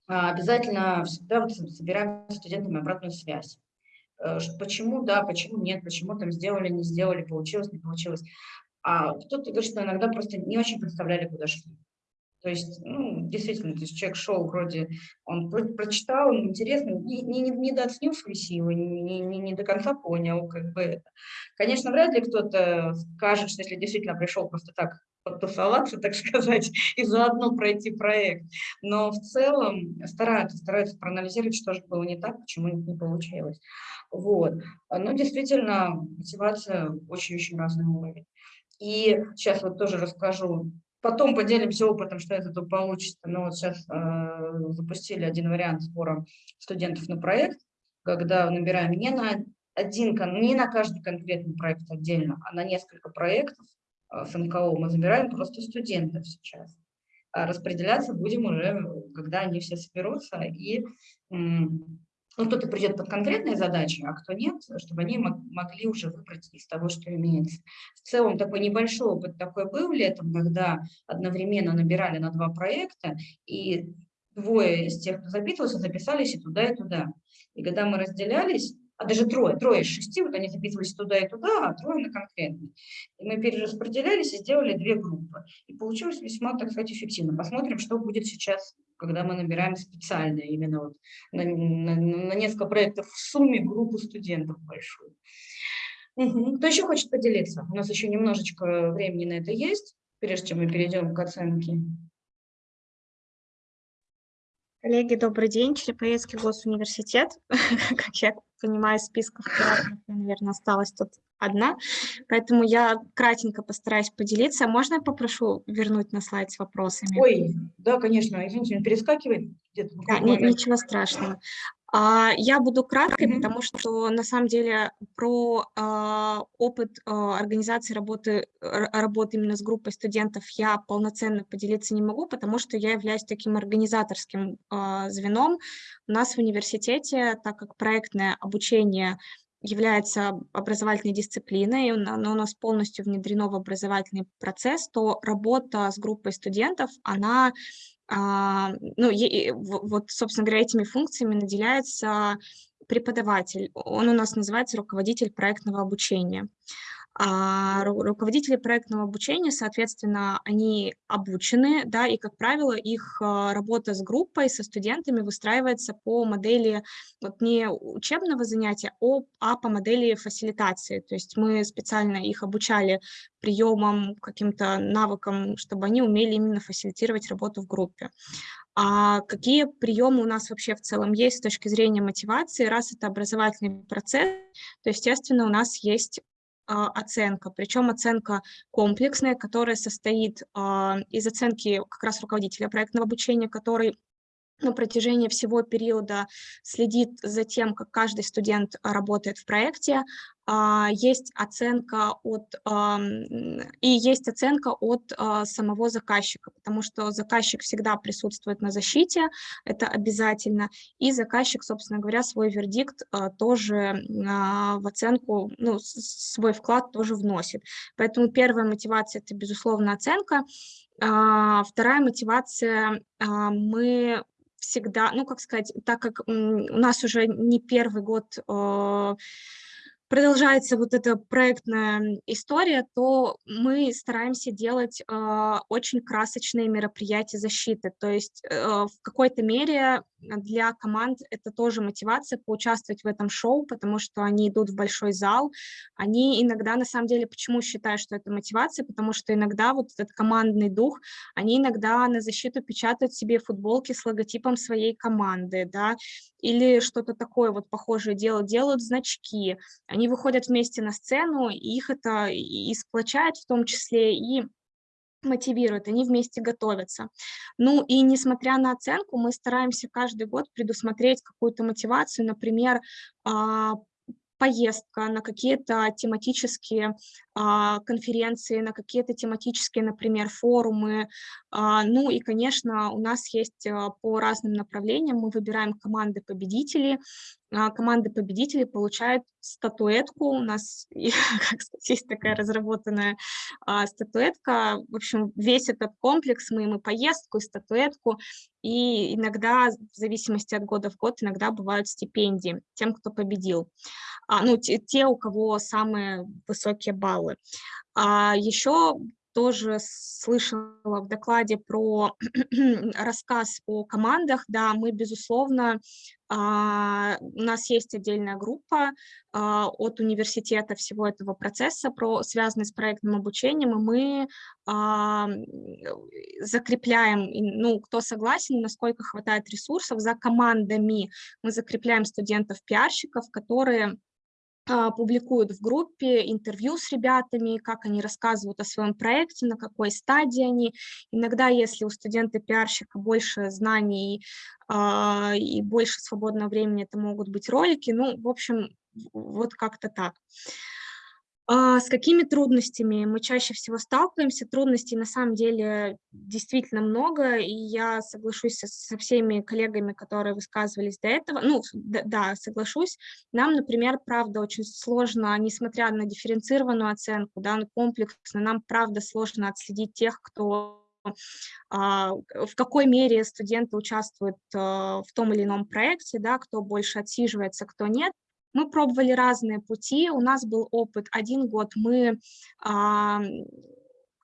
А, обязательно всегда вот собираем с студентами обратную связь. Э, почему да, почему нет, почему там сделали, не сделали, получилось, не получилось. А кто-то говорит, что иногда просто не очень представляли, куда шли. То есть, ну, действительно, то есть человек шел вроде, он про прочитал, интересно, не, не, не дооценил свои силы, не, не, не до конца понял, как бы это. Конечно, вряд ли кто-то скажет, что если действительно пришел просто так потусоваться, так <laughs> сказать, и заодно пройти проект. Но в целом стараются, стараются проанализировать, что же было не так, почему не получилось. Вот. Но действительно, мотивация очень-очень разный уровень. И сейчас вот тоже расскажу Потом поделимся опытом, что это тут получится. Но вот сейчас э, запустили один вариант сбора студентов на проект, когда набираем не на один, не на каждый конкретный проект отдельно, а на несколько проектов э, с НКО мы забираем просто студентов сейчас. а распределяться будем уже, когда они все соберутся, и ну, кто-то придет под конкретные задачи, а кто нет, чтобы они мог- могли уже выбрать из того, что имеется. В целом такой небольшой опыт такой был летом, когда одновременно набирали на два проекта, и двое из тех, кто записывался, записались и туда, и туда. И когда мы разделялись, а даже трое, трое из шести, вот они записывались туда и туда, а трое на конкретный. И мы перераспределялись и сделали две группы. И получилось весьма, так сказать, эффективно. Посмотрим, что будет сейчас, когда мы набираем специально именно вот на, на- на несколько проектов в сумме группу студентов большую. Мгм. Кто еще хочет поделиться? У нас еще немножечко времени на это есть, прежде чем мы перейдем к оценке. Коллеги, добрый день. Череповецкий госуниверситет. <laughs> Как я понимаю, списков кураторов я, наверное, осталась тут одна. Поэтому я кратенько постараюсь поделиться. Можно я попрошу вернуть на слайд с вопросами? Ой, да, конечно, извините, перескакивает где-то. Да, ни- ничего страшного. А, Я буду краткой, потому что на самом деле про а, опыт а, организации работы, работы именно с группой студентов я полноценно поделиться не могу, потому что я являюсь таким организаторским звеном. У нас в университете, так как проектное обучение является образовательной дисциплиной, оно у нас полностью внедрено в образовательный процесс, то работа с группой студентов, она ну, и в- вот, собственно говоря, этими функциями наделяется преподаватель. Он у нас называется руководитель проектного обучения. А ру- руководители проектного обучения, соответственно, они обучены, да, и, как правило, их а, работа с группой, со студентами выстраивается по модели вот не учебного занятия, а по модели фасилитации. То есть мы специально их обучали приемам, каким-то навыкам, чтобы они умели именно фасилитировать работу в группе. А какие приемы у нас вообще в целом есть с точки зрения мотивации? Раз это образовательный процесс, то, естественно, у нас есть оценка, причем оценка комплексная, которая состоит а, из оценки как раз руководителя проектного обучения, который на протяжении всего периода следит за тем, как каждый студент а, работает в проекте. А, Есть оценка от и есть оценка от а, самого заказчика, потому что заказчик всегда присутствует на защите, это обязательно, и заказчик, собственно говоря, свой вердикт тоже в оценку, ну, свой вклад тоже вносит. Поэтому первая мотивация – это, безусловно, оценка. Вторая мотивация мы всегда, ну, как сказать, так как у нас уже не первый год э, продолжается вот эта проектная история, то мы стараемся делать э, очень красочные мероприятия защиты. То есть э, в какой-то мере для команд это тоже мотивация поучаствовать в этом шоу, потому что они идут в большой зал. Они иногда, на самом деле, почему считаю, что это мотивация, потому что иногда вот этот командный дух, они иногда на защиту печатают себе футболки с логотипом своей команды, да, или что-то такое вот похожее делают, делают значки, они выходят вместе на сцену, и их это и и сплочает в том числе, и мотивирует, они вместе готовятся. Ну и несмотря на оценку, мы стараемся каждый год предусмотреть какую-то мотивацию, например, а, поездка на какие-то тематические а, конференции, на какие-то тематические, например, форумы. А, Ну и, конечно, у нас есть а, по разным направлениям, мы выбираем команды победителей, команды победителей получают статуэтку. У нас, <laughs> как сказать, есть такая разработанная а, статуэтка. В общем, весь этот комплекс, мы им и поездку, и статуэтку, и иногда, в зависимости от года в год, иногда бывают стипендии тем, кто победил. А, ну, те, те, у кого самые высокие баллы. А еще тоже слышала в докладе про <clears throat> рассказ о командах. Да, мы, безусловно, а, у нас есть отдельная группа а, от университета всего этого процесса, про, связанный с проектным обучением, и мы а, закрепляем, ну, кто согласен, насколько хватает ресурсов, за командами мы закрепляем студентов-пиарщиков, которые публикуют в группе интервью с ребятами, как они рассказывают о своем проекте, на какой стадии они. Иногда, если у студента-пиарщика больше знаний а, и больше свободного времени, это могут быть ролики. Ну, в общем, вот как-то так. А, С какими трудностями мы чаще всего сталкиваемся? Трудностей на самом деле действительно много, и я соглашусь со, всеми коллегами, которые высказывались до этого. Ну, да, соглашусь. Нам, например, правда, очень сложно, несмотря на дифференцированную оценку, да, комплексно, нам, правда, сложно отследить тех, кто а, в какой мере студенты участвуют а, в том или ином проекте, да, кто больше отсиживается, кто нет. Мы пробовали разные пути, у нас был опыт. Один год мы а,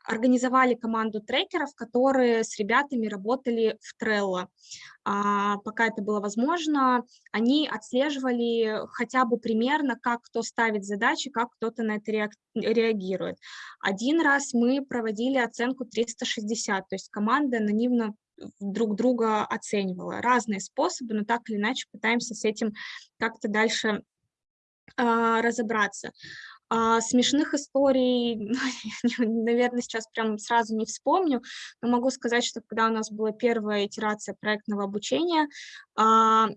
организовали команду трекеров, которые с ребятами работали в Trello. А, пока это было возможно, они отслеживали хотя бы примерно, как кто ставит задачи, как кто-то на это реагирует. Один раз мы проводили оценку 360, то есть команда анонимно друг друга оценивала. Разные способы, но так или иначе пытаемся с этим как-то дальше разобраться. А, смешных историй, <laughs> наверное, сейчас прям сразу не вспомню, но могу сказать, что когда у нас была первая итерация проектного обучения, а,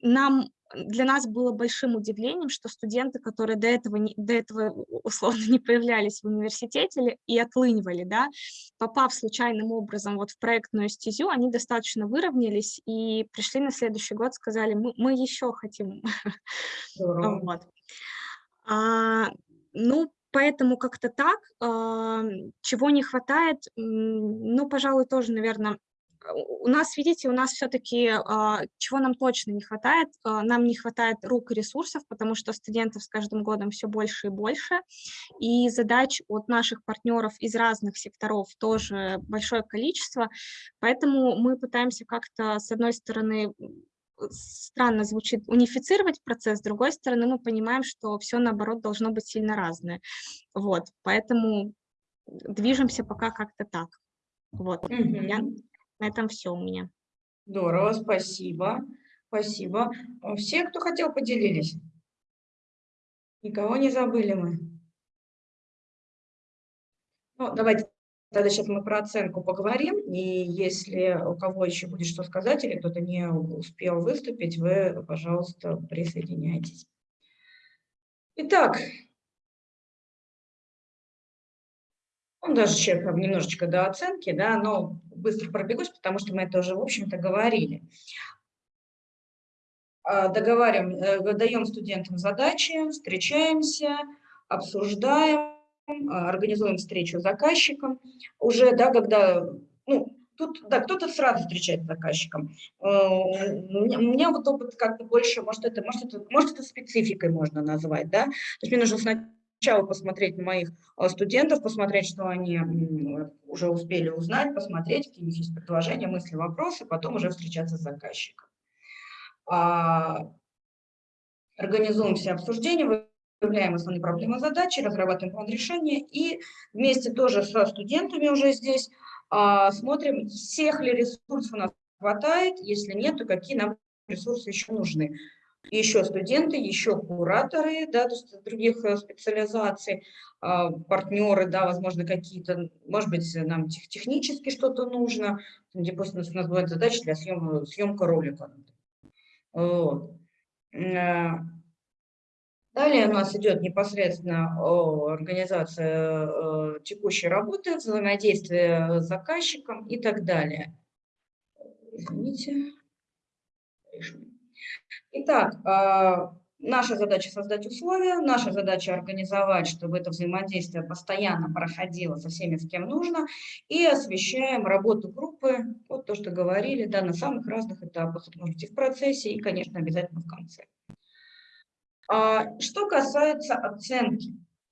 нам для нас было большим удивлением, что студенты, которые до этого, не, до этого условно <laughs> не появлялись в университете и отлынивали, да, попав случайным образом вот в проектную стезю, они достаточно выровнялись и пришли на следующий год, сказали, мы, мы еще хотим. <laughs> Вот. А, ну, поэтому как-то так. А, чего не хватает, ну, пожалуй, тоже, наверное, у нас, видите, у нас все-таки, а, чего нам точно не хватает, а, нам не хватает рук и ресурсов, потому что студентов с каждым годом все больше и больше, и задач от наших партнеров из разных секторов тоже большое количество, поэтому мы пытаемся как-то, с одной стороны, странно звучит унифицировать процесс, с другой стороны мы понимаем, что все наоборот должно быть сильно разное. Вот, поэтому движемся пока как-то так. Вот, угу. Я, на этом все у меня. Здорово, спасибо. Спасибо. Все, кто хотел, поделились? Никого не забыли мы? Ну, давайте Тогда сейчас мы про оценку поговорим, и если у кого еще будет что сказать, или кто-то не успел выступить, вы, пожалуйста, присоединяйтесь. Итак, ну, даже сейчас немножечко до оценки, да, но быстро пробегусь, потому что мы это уже, в общем-то, говорили. А, договариваем, э, даем студентам задачи, встречаемся, обсуждаем, а, организуем встречу с заказчиком, уже, да, когда, ну, тут, да, кто-то сразу встречает с заказчиком. Э, у меня, вот опыт как-то больше, может это, может, это, может, это спецификой можно назвать, да, то есть мне нужно сначала посмотреть на моих а, студентов, посмотреть, что они уже успели узнать, посмотреть, какие у них есть предложения, мысли, вопросы, потом уже встречаться с заказчиком. А, организуем все обсуждения, выявляем основные проблемы задачи, разрабатываем план решения и вместе тоже со студентами уже здесь а, смотрим, всех ли ресурсов у нас хватает, если нет, то какие нам ресурсы еще нужны. Еще студенты, еще кураторы, да, то есть других э, специализаций, а, партнеры, да, возможно, какие-то, может быть, нам тех, технически что-то нужно, просто у нас бывает задача для съема, съемка ролика. Вот. Э, Далее у нас идет непосредственно организация э, текущей работы, взаимодействие с заказчиком и так далее. Извините. Итак, а, наша задача создать условия, наша задача организовать, чтобы это взаимодействие постоянно проходило со всеми, с кем нужно, и освещаем работу группы, вот то, что говорили, да, на самых разных этапах, это может быть и в процессе, и, конечно, обязательно в конце. А, что касается оценки,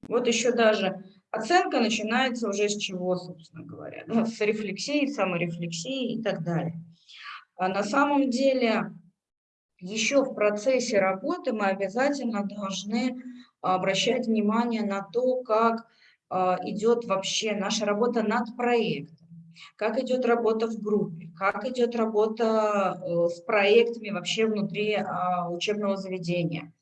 вот еще даже оценка начинается уже с чего, собственно говоря, ну, с рефлексии, саморефлексии и так далее. А на самом деле еще в процессе работы мы обязательно должны обращать внимание на то, как а, идет вообще наша работа над проектом, как идет работа в группе, как идет работа э, с проектами вообще внутри учебного заведения.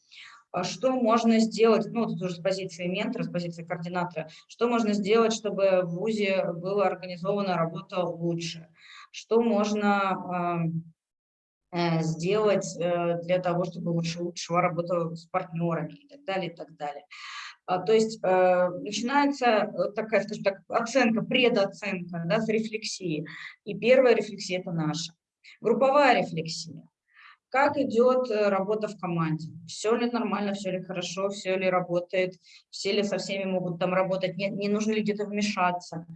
А что можно сделать, ну, тут уже с позиции ментора, с позиции координатора, что можно сделать, чтобы в ВУЗе была организована работа лучше, что можно сделать э, для того, чтобы лучше, лучше работа с партнерами и так далее, и так далее. А, То есть э, начинается э, такая, скажем так, оценка, предоценка да, с рефлексии. И первая рефлексия – это наша. Групповая рефлексия. Как идет э, работа в команде? Все ли нормально, все ли хорошо, все ли работает, все ли со всеми могут там работать, не, не нужно ли где-то вмешаться?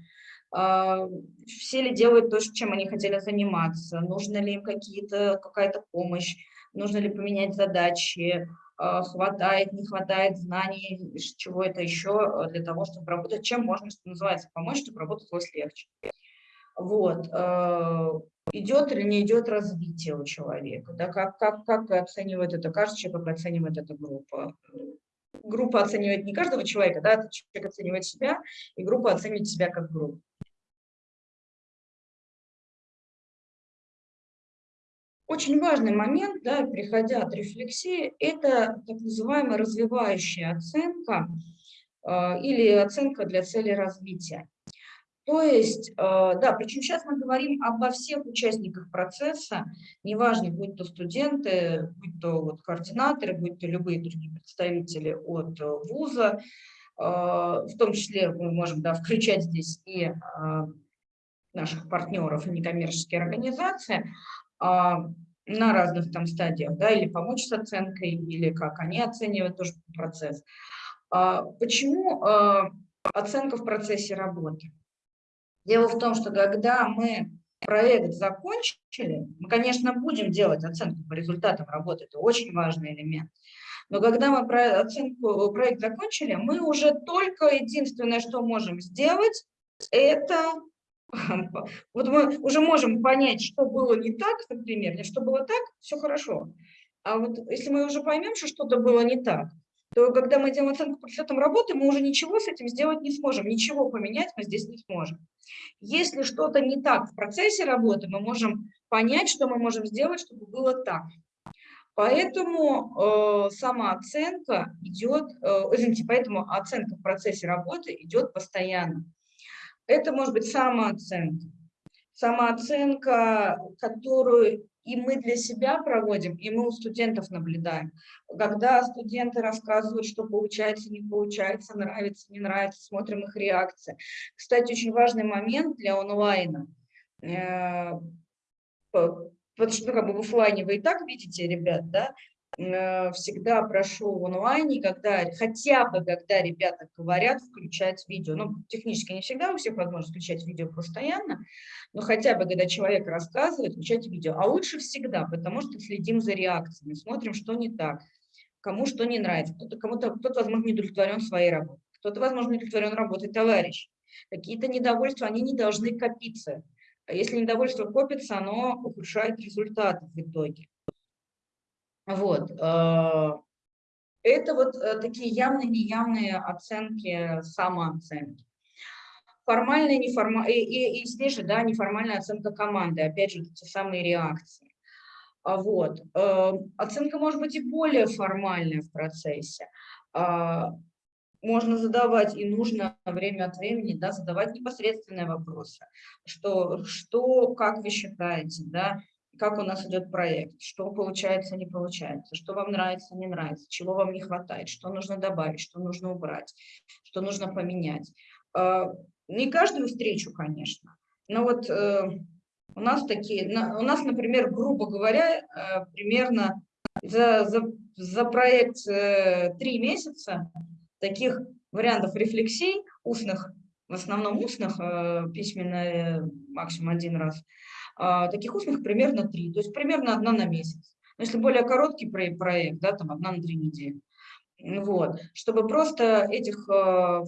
А, Все ли делают то, чем они хотели заниматься? Нужно ли им какая-то помощь? Нужно ли поменять задачи? А, Хватает, не хватает знаний, чего-то еще для того, чтобы работать? Чем можно, что называется, помочь, чтобы работалось легче? Вот. э, Идет или не идет развитие у человека? Да? Как, как, как оценивает это каждый человек, как оценивает эта группа? Группа оценивает не каждого человека, да, человек оценивает себя, и группа оценивает себя как группу. Очень важный момент, да, приходя от рефлексии, это так называемая развивающая оценка э, или оценка для цели развития. То есть, э, да, причем сейчас мы говорим обо всех участниках процесса, неважно, будь то студенты, будь то вот координаторы, будь то любые другие представители от э, вуза, э, в том числе мы можем да, включать здесь и э, наших партнеров и некоммерческие организации, а, на разных там стадиях, да, или помочь с оценкой, или как они оценивают тоже процесс. А, Почему а, оценка в процессе работы? Дело в том, что когда мы проект закончили, мы, конечно, будем делать оценку по результатам работы, это очень важный элемент. Но когда мы про оценку, проект закончили, мы уже только единственное, что можем сделать, это <laughs> вот мы уже можем понять, что было не так, например, или что было так, все хорошо. А вот если мы уже поймем, что что-то было не так, то когда мы делаем оценку по результатам работы, мы уже ничего с этим сделать не сможем, ничего поменять мы здесь не сможем. Если что-то не так в процессе работы, мы можем понять, что мы можем сделать, чтобы было так. Поэтому э, самооценка идет, э, извините, поэтому оценка в процессе работы идет постоянно. Это может быть самооценка. Самооценка, которую и мы для себя проводим, и мы у студентов наблюдаем. Когда студенты рассказывают, что получается, не получается, нравится, не нравится, смотрим их реакции. Кстати, очень важный момент для онлайна. Э, потому что ну, как бы в офлайне вы и так видите ребят, да, всегда прошу в онлайне, когда, хотя бы когда ребята говорят, включать видео. Ну, технически не всегда у всех возможно включать видео постоянно, но хотя бы, когда человек рассказывает, включать видео. А лучше всегда, потому что следим за реакциями, смотрим, что не так, кому что не нравится. Кто-то, кому-то, кто-то возможно, не удовлетворен своей работой, кто-то, возможно, не удовлетворен работой товарищ. Какие-то недовольства, они не должны копиться. А если недовольство копится, оно ухудшает результаты в итоге. Вот. Э, это вот э, такие явные, неявные оценки, самооценки. Формальная, неформальная, и, и, и здесь же, да, неформальная оценка команды, опять же, те самые реакции. А вот. Э, оценка может быть и более формальная в процессе. А, можно задавать, и нужно время от времени да, задавать непосредственные вопросы. Что, что, как вы считаете, да, как у нас идет проект, что получается, не получается, что вам нравится, не нравится, чего вам не хватает, что нужно добавить, что нужно убрать, что нужно поменять. А, не каждую встречу, конечно, но вот э, у нас такие, у нас, например, грубо говоря, э, примерно за, за, за проект э, три месяца таких вариантов рефлексий, устных, в основном устных, письменно максимум один раз, таких устных примерно три, то есть примерно одна на месяц. Но если более короткий проект, да, там одна на три недели. Вот, чтобы просто этих, а,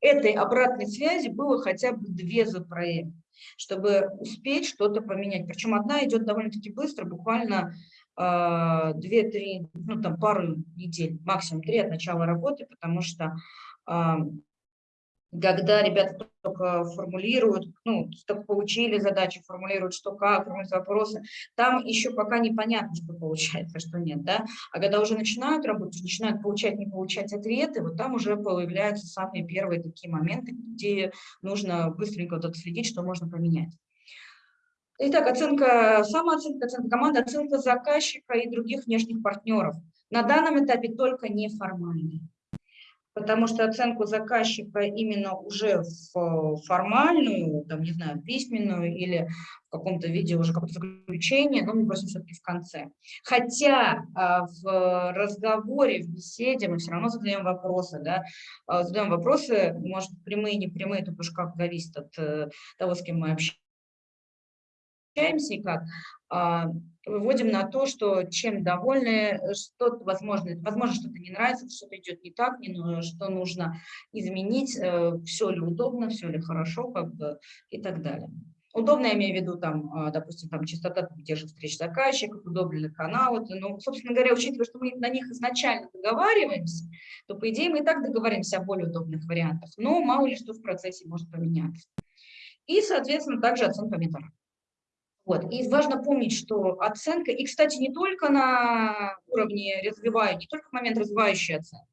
этой обратной связи было хотя бы две за проект, чтобы успеть что-то поменять. Причем одна идет довольно-таки быстро, буквально а, две-три, ну там пару недель, максимум три от начала работы, потому что когда ребята только формулируют, ну, только получили задачи, формулируют, что как, формулируют вопросы, там еще пока непонятно, что получается, что нет, да, а когда уже начинают работать, начинают получать, не получать ответы, вот там уже появляются самые первые такие моменты, где нужно быстренько вот отследить, что можно поменять. Итак, оценка, самооценка, оценка команды, оценка заказчика и других внешних партнеров. На данном этапе только неформальная. Потому что оценку заказчика именно уже в формальную, там, не знаю, письменную или в каком-то виде уже какое-то заключение, но мы просим все-таки в конце. Хотя а, в разговоре, в беседе мы все равно задаем вопросы, да, а, задаем вопросы, может, прямые, непрямые, это уж как зависит от э, того, с кем мы общаемся и как. А, выводим на то, что чем довольны, что возможно, возможно что-то не нравится, что-то идет не так, не, что нужно изменить, э, все ли удобно, все ли хорошо, как бы, и так далее. Удобно, я имею в виду, там, а, допустим, там, частота тех же встреч заказчиков, удобные каналы. Ну, собственно говоря, учитывая, что мы на них изначально договариваемся, то, по идее, мы и так договоримся о более удобных вариантах. Но мало ли что в процессе может поменяться. И, соответственно, также оценка методов. Вот. И важно помнить, что оценка, и, кстати, не только на уровне развивающей, не только в момент развивающей оценки,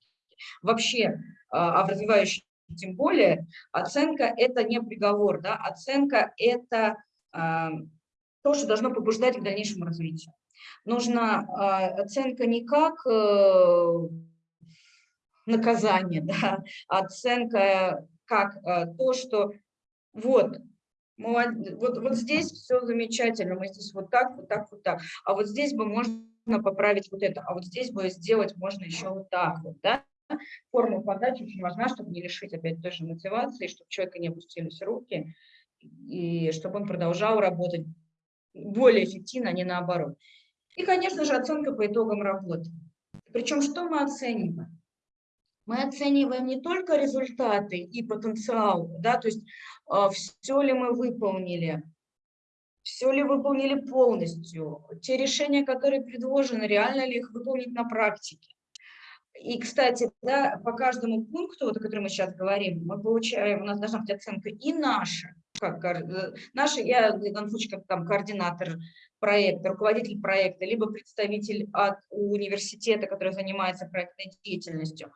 вообще, а, а в развивающей тем более, оценка – это не приговор, да? оценка – это а, то, что должно побуждать к дальнейшему развитию. Нужна а, оценка не как э, наказание, <laughs> да? оценка как а, то, что вот вот, вот здесь все замечательно, мы здесь вот так, вот так, вот так. А вот здесь бы можно поправить вот это, а вот здесь бы сделать можно еще вот так вот, да? Форма подачи очень важна, чтобы не лишить опять той же мотивации, чтобы человека не опустились руки, и чтобы он продолжал работать более эффективно, а не наоборот. И, конечно же, оценка по итогам работы. Причем что мы оцениваем? Мы оцениваем не только результаты и потенциал, да, то есть а, все ли мы выполнили, все ли выполнили полностью, те решения, которые предложены, реально ли их выполнить на практике. И, кстати, да, по каждому пункту, вот, о котором мы сейчас говорим, мы получаем, у нас должна быть оценка и наша, как, э, наша, я как там координатор проекта, руководитель проекта, либо представитель от университета, который занимается проектной деятельностью,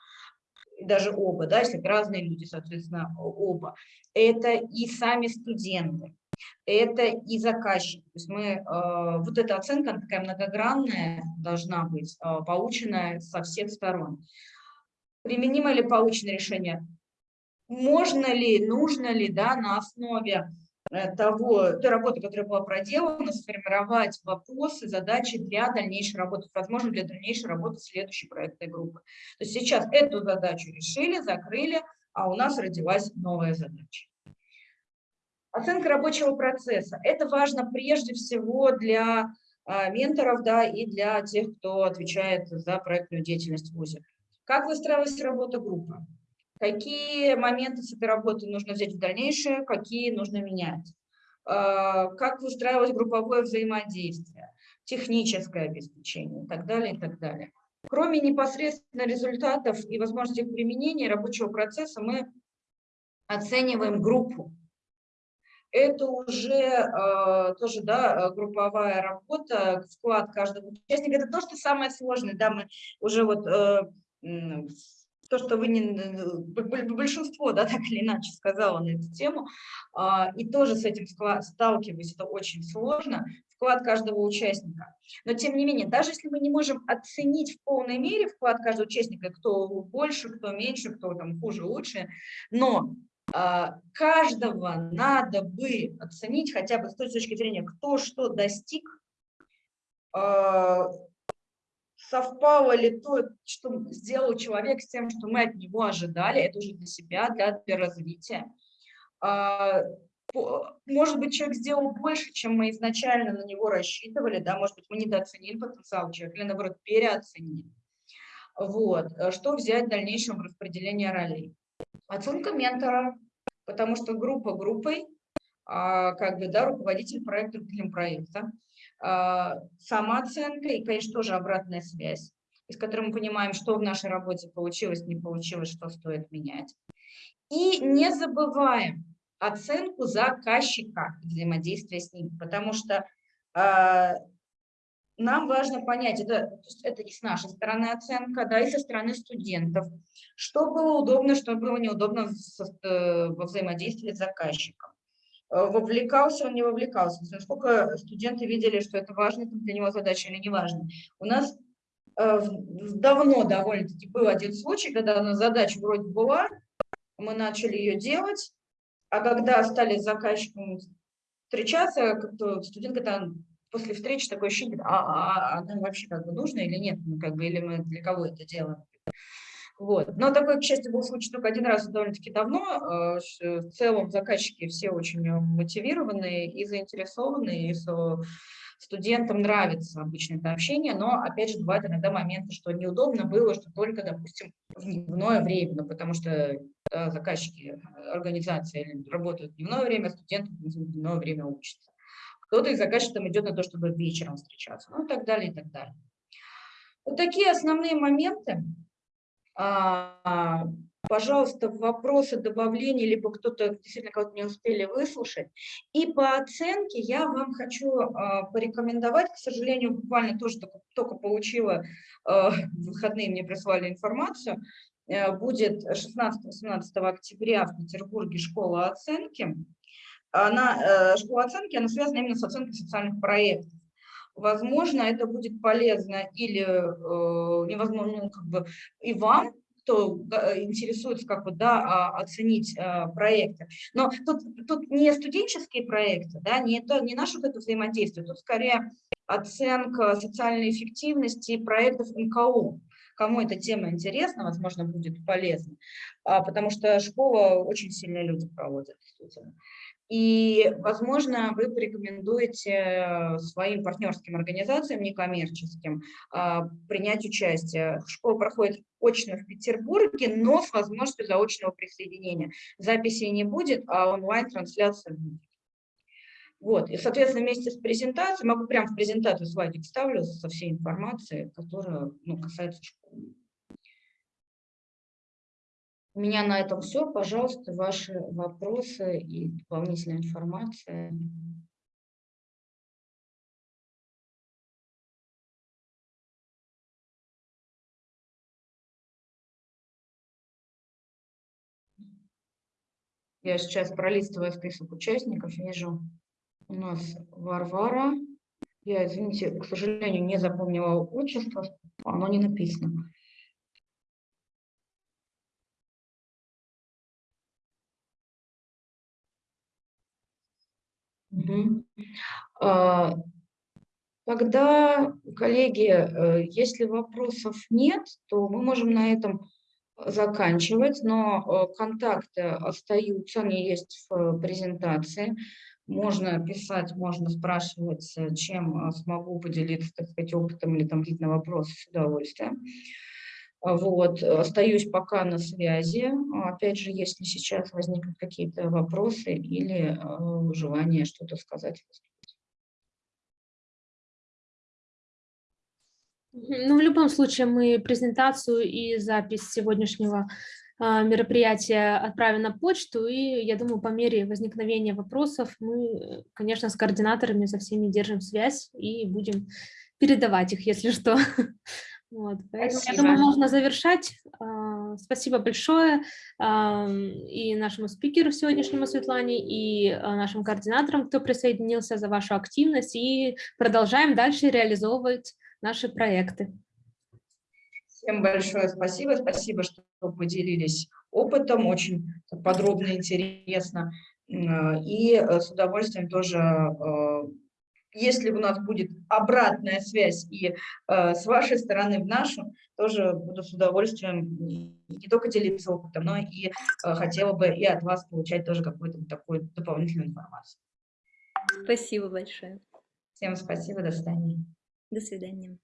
даже оба, да, если разные люди, соответственно, оба, это и сами студенты, это и заказчик. То есть мы, э, вот эта оценка такая многогранная должна быть, э, полученная со всех сторон. Применимо ли полученное решение? Можно ли, нужно ли да, на основе того, той работы, которая была проделана, сформировать вопросы, задачи для дальнейшей работы, возможно, для дальнейшей работы следующей проектной группы. То есть сейчас эту задачу решили, закрыли, а у нас родилась новая задача. Оценка рабочего процесса. Это важно прежде всего для а, менторов да, и для тех, кто отвечает за проектную деятельность в ВУЗе. Как выстраивалась работа группы? Какие моменты с этой работы нужно взять в дальнейшее, какие нужно менять, а, как выстраивать групповое взаимодействие, техническое обеспечение и так далее, и так далее. Кроме непосредственно результатов и возможности применения рабочего процесса, мы оцениваем группу. Это уже э, тоже да, групповая работа, вклад каждого участника. Это то, что самое сложное. Да, мы уже вот э, то, что вы не, большинство, да, <laughs> так или иначе сказала на эту тему, а, и тоже с этим сталкиваюсь, это очень сложно, вклад каждого участника. Но тем не менее, даже если мы не можем оценить в полной мере вклад каждого участника, кто больше, кто меньше, кто там хуже, лучше, но а, каждого надо бы оценить хотя бы с той точки зрения, кто что достиг, а, совпало ли то, что сделал человек с тем, что мы от него ожидали, это уже для себя, для, для развития. А, может быть, человек сделал больше, чем мы изначально на него рассчитывали, да, может быть, мы недооценили потенциал человека или, наоборот, переоценили. Вот. Что взять в дальнейшем распределении ролей? Оценка ментора, потому что группа группой, а, как бы, да, руководитель проекта, руководителем проекта. А, самооценка и, конечно, тоже обратная связь, из которой мы понимаем, что в нашей работе получилось, не получилось, что стоит менять. И не забываем оценку заказчика, взаимодействия с ним, потому что э, нам важно понять, это, это и с нашей стороны оценка, да, и со стороны студентов, что было удобно, что было неудобно в, э, во взаимодействии с заказчиком. Э, вовлекался он, не вовлекался, насколько студенты видели, что это важно для него задача или не важно. У нас э, давно довольно-таки был один случай, когда у нас задача вроде была, мы начали ее делать, а когда стали с заказчиком встречаться, как-то студент когда после встречи такое ощущение, а, а, а нам вообще как бы нужно или нет, ну, как бы, или мы для кого это делаем. Вот. Но такой, к счастью, был случай только один раз довольно-таки давно. Э, В целом заказчики все очень э, мотивированные и заинтересованные, и студентам нравится обычно это общение, но, опять же, бывают иногда моменты, что неудобно было, что только, допустим, в дневное время, ну, потому что э, заказчики организации работают в дневное время, а студенты в дневное время учатся. Кто-то из заказчиков идет на то, чтобы вечером встречаться, ну и так далее, и так далее. Вот такие основные моменты. А, Пожалуйста, вопросы, добавления, либо кто-то действительно кого-то не успели выслушать. И по оценке я вам хочу а, порекомендовать, к сожалению, буквально тоже только, только получила, а, в выходные мне прислали информацию, э, будет 16-18 октября в Петербурге школа оценки. Она, э, школа оценки, она связана именно с оценкой социальных проектов. Возможно, это будет полезно или э, невозможно, ну, как бы и вам, кто интересуется, как бы, да, а, оценить а, проекты. Но тут, тут не студенческие проекты, да, не, то, не наше вот это взаимодействие, тут скорее оценка социальной эффективности проектов НКО. Кому эта тема интересна, возможно, будет полезна, а, потому что школа очень сильные люди проводят, действительно. И, возможно, вы порекомендуете своим партнерским организациям, некоммерческим, а, принять участие. Школа проходит очно в Петербурге, но с возможностью заочного присоединения. Записи не будет, а онлайн-трансляция будет. Вот, и, соответственно, вместе с презентацией, могу прямо в презентацию слайдик ставлю со всей информацией, которая ну, касается школы. У меня на этом все. Пожалуйста, ваши вопросы и дополнительная информация. Я сейчас пролистываю список участников, вижу у нас Варвара. Я, извините, к сожалению, не запомнила отчество, оно не написано. Мгм. А, Тогда, коллеги, э, если вопросов нет, то мы можем на этом заканчивать, но э, контакты остаются, они есть в презентации. Можно писать, можно спрашивать, э, чем э, смогу поделиться, так сказать, опытом или там какие-то вопросы с удовольствием. А Вот, остаюсь пока на связи. Опять же, если сейчас возникнут какие-то вопросы или э, желание что-то сказать. Ну, в любом случае, мы презентацию и запись сегодняшнего а, мероприятия отправим на почту, и я думаю, по мере возникновения вопросов мы, конечно, с координаторами со всеми держим связь и будем передавать их, если что. <laughs> Вот, поэтому, я думаю, можно завершать. А, Спасибо большое ам, и нашему спикеру сегодняшнему Светлане, и а, нашим координаторам, кто присоединился за вашу активность, и продолжаем дальше реализовывать наши проекты. Всем большое спасибо. Спасибо, что поделились опытом. Очень подробно, интересно. И э, с удовольствием тоже, если у нас будет обратная связь и э, с вашей стороны в нашу, тоже буду с удовольствием не только делиться опытом, но и э, хотела бы и от вас получать тоже какую-то вот такую дополнительную информацию. Спасибо большое. Всем спасибо, до свидания. До свидания.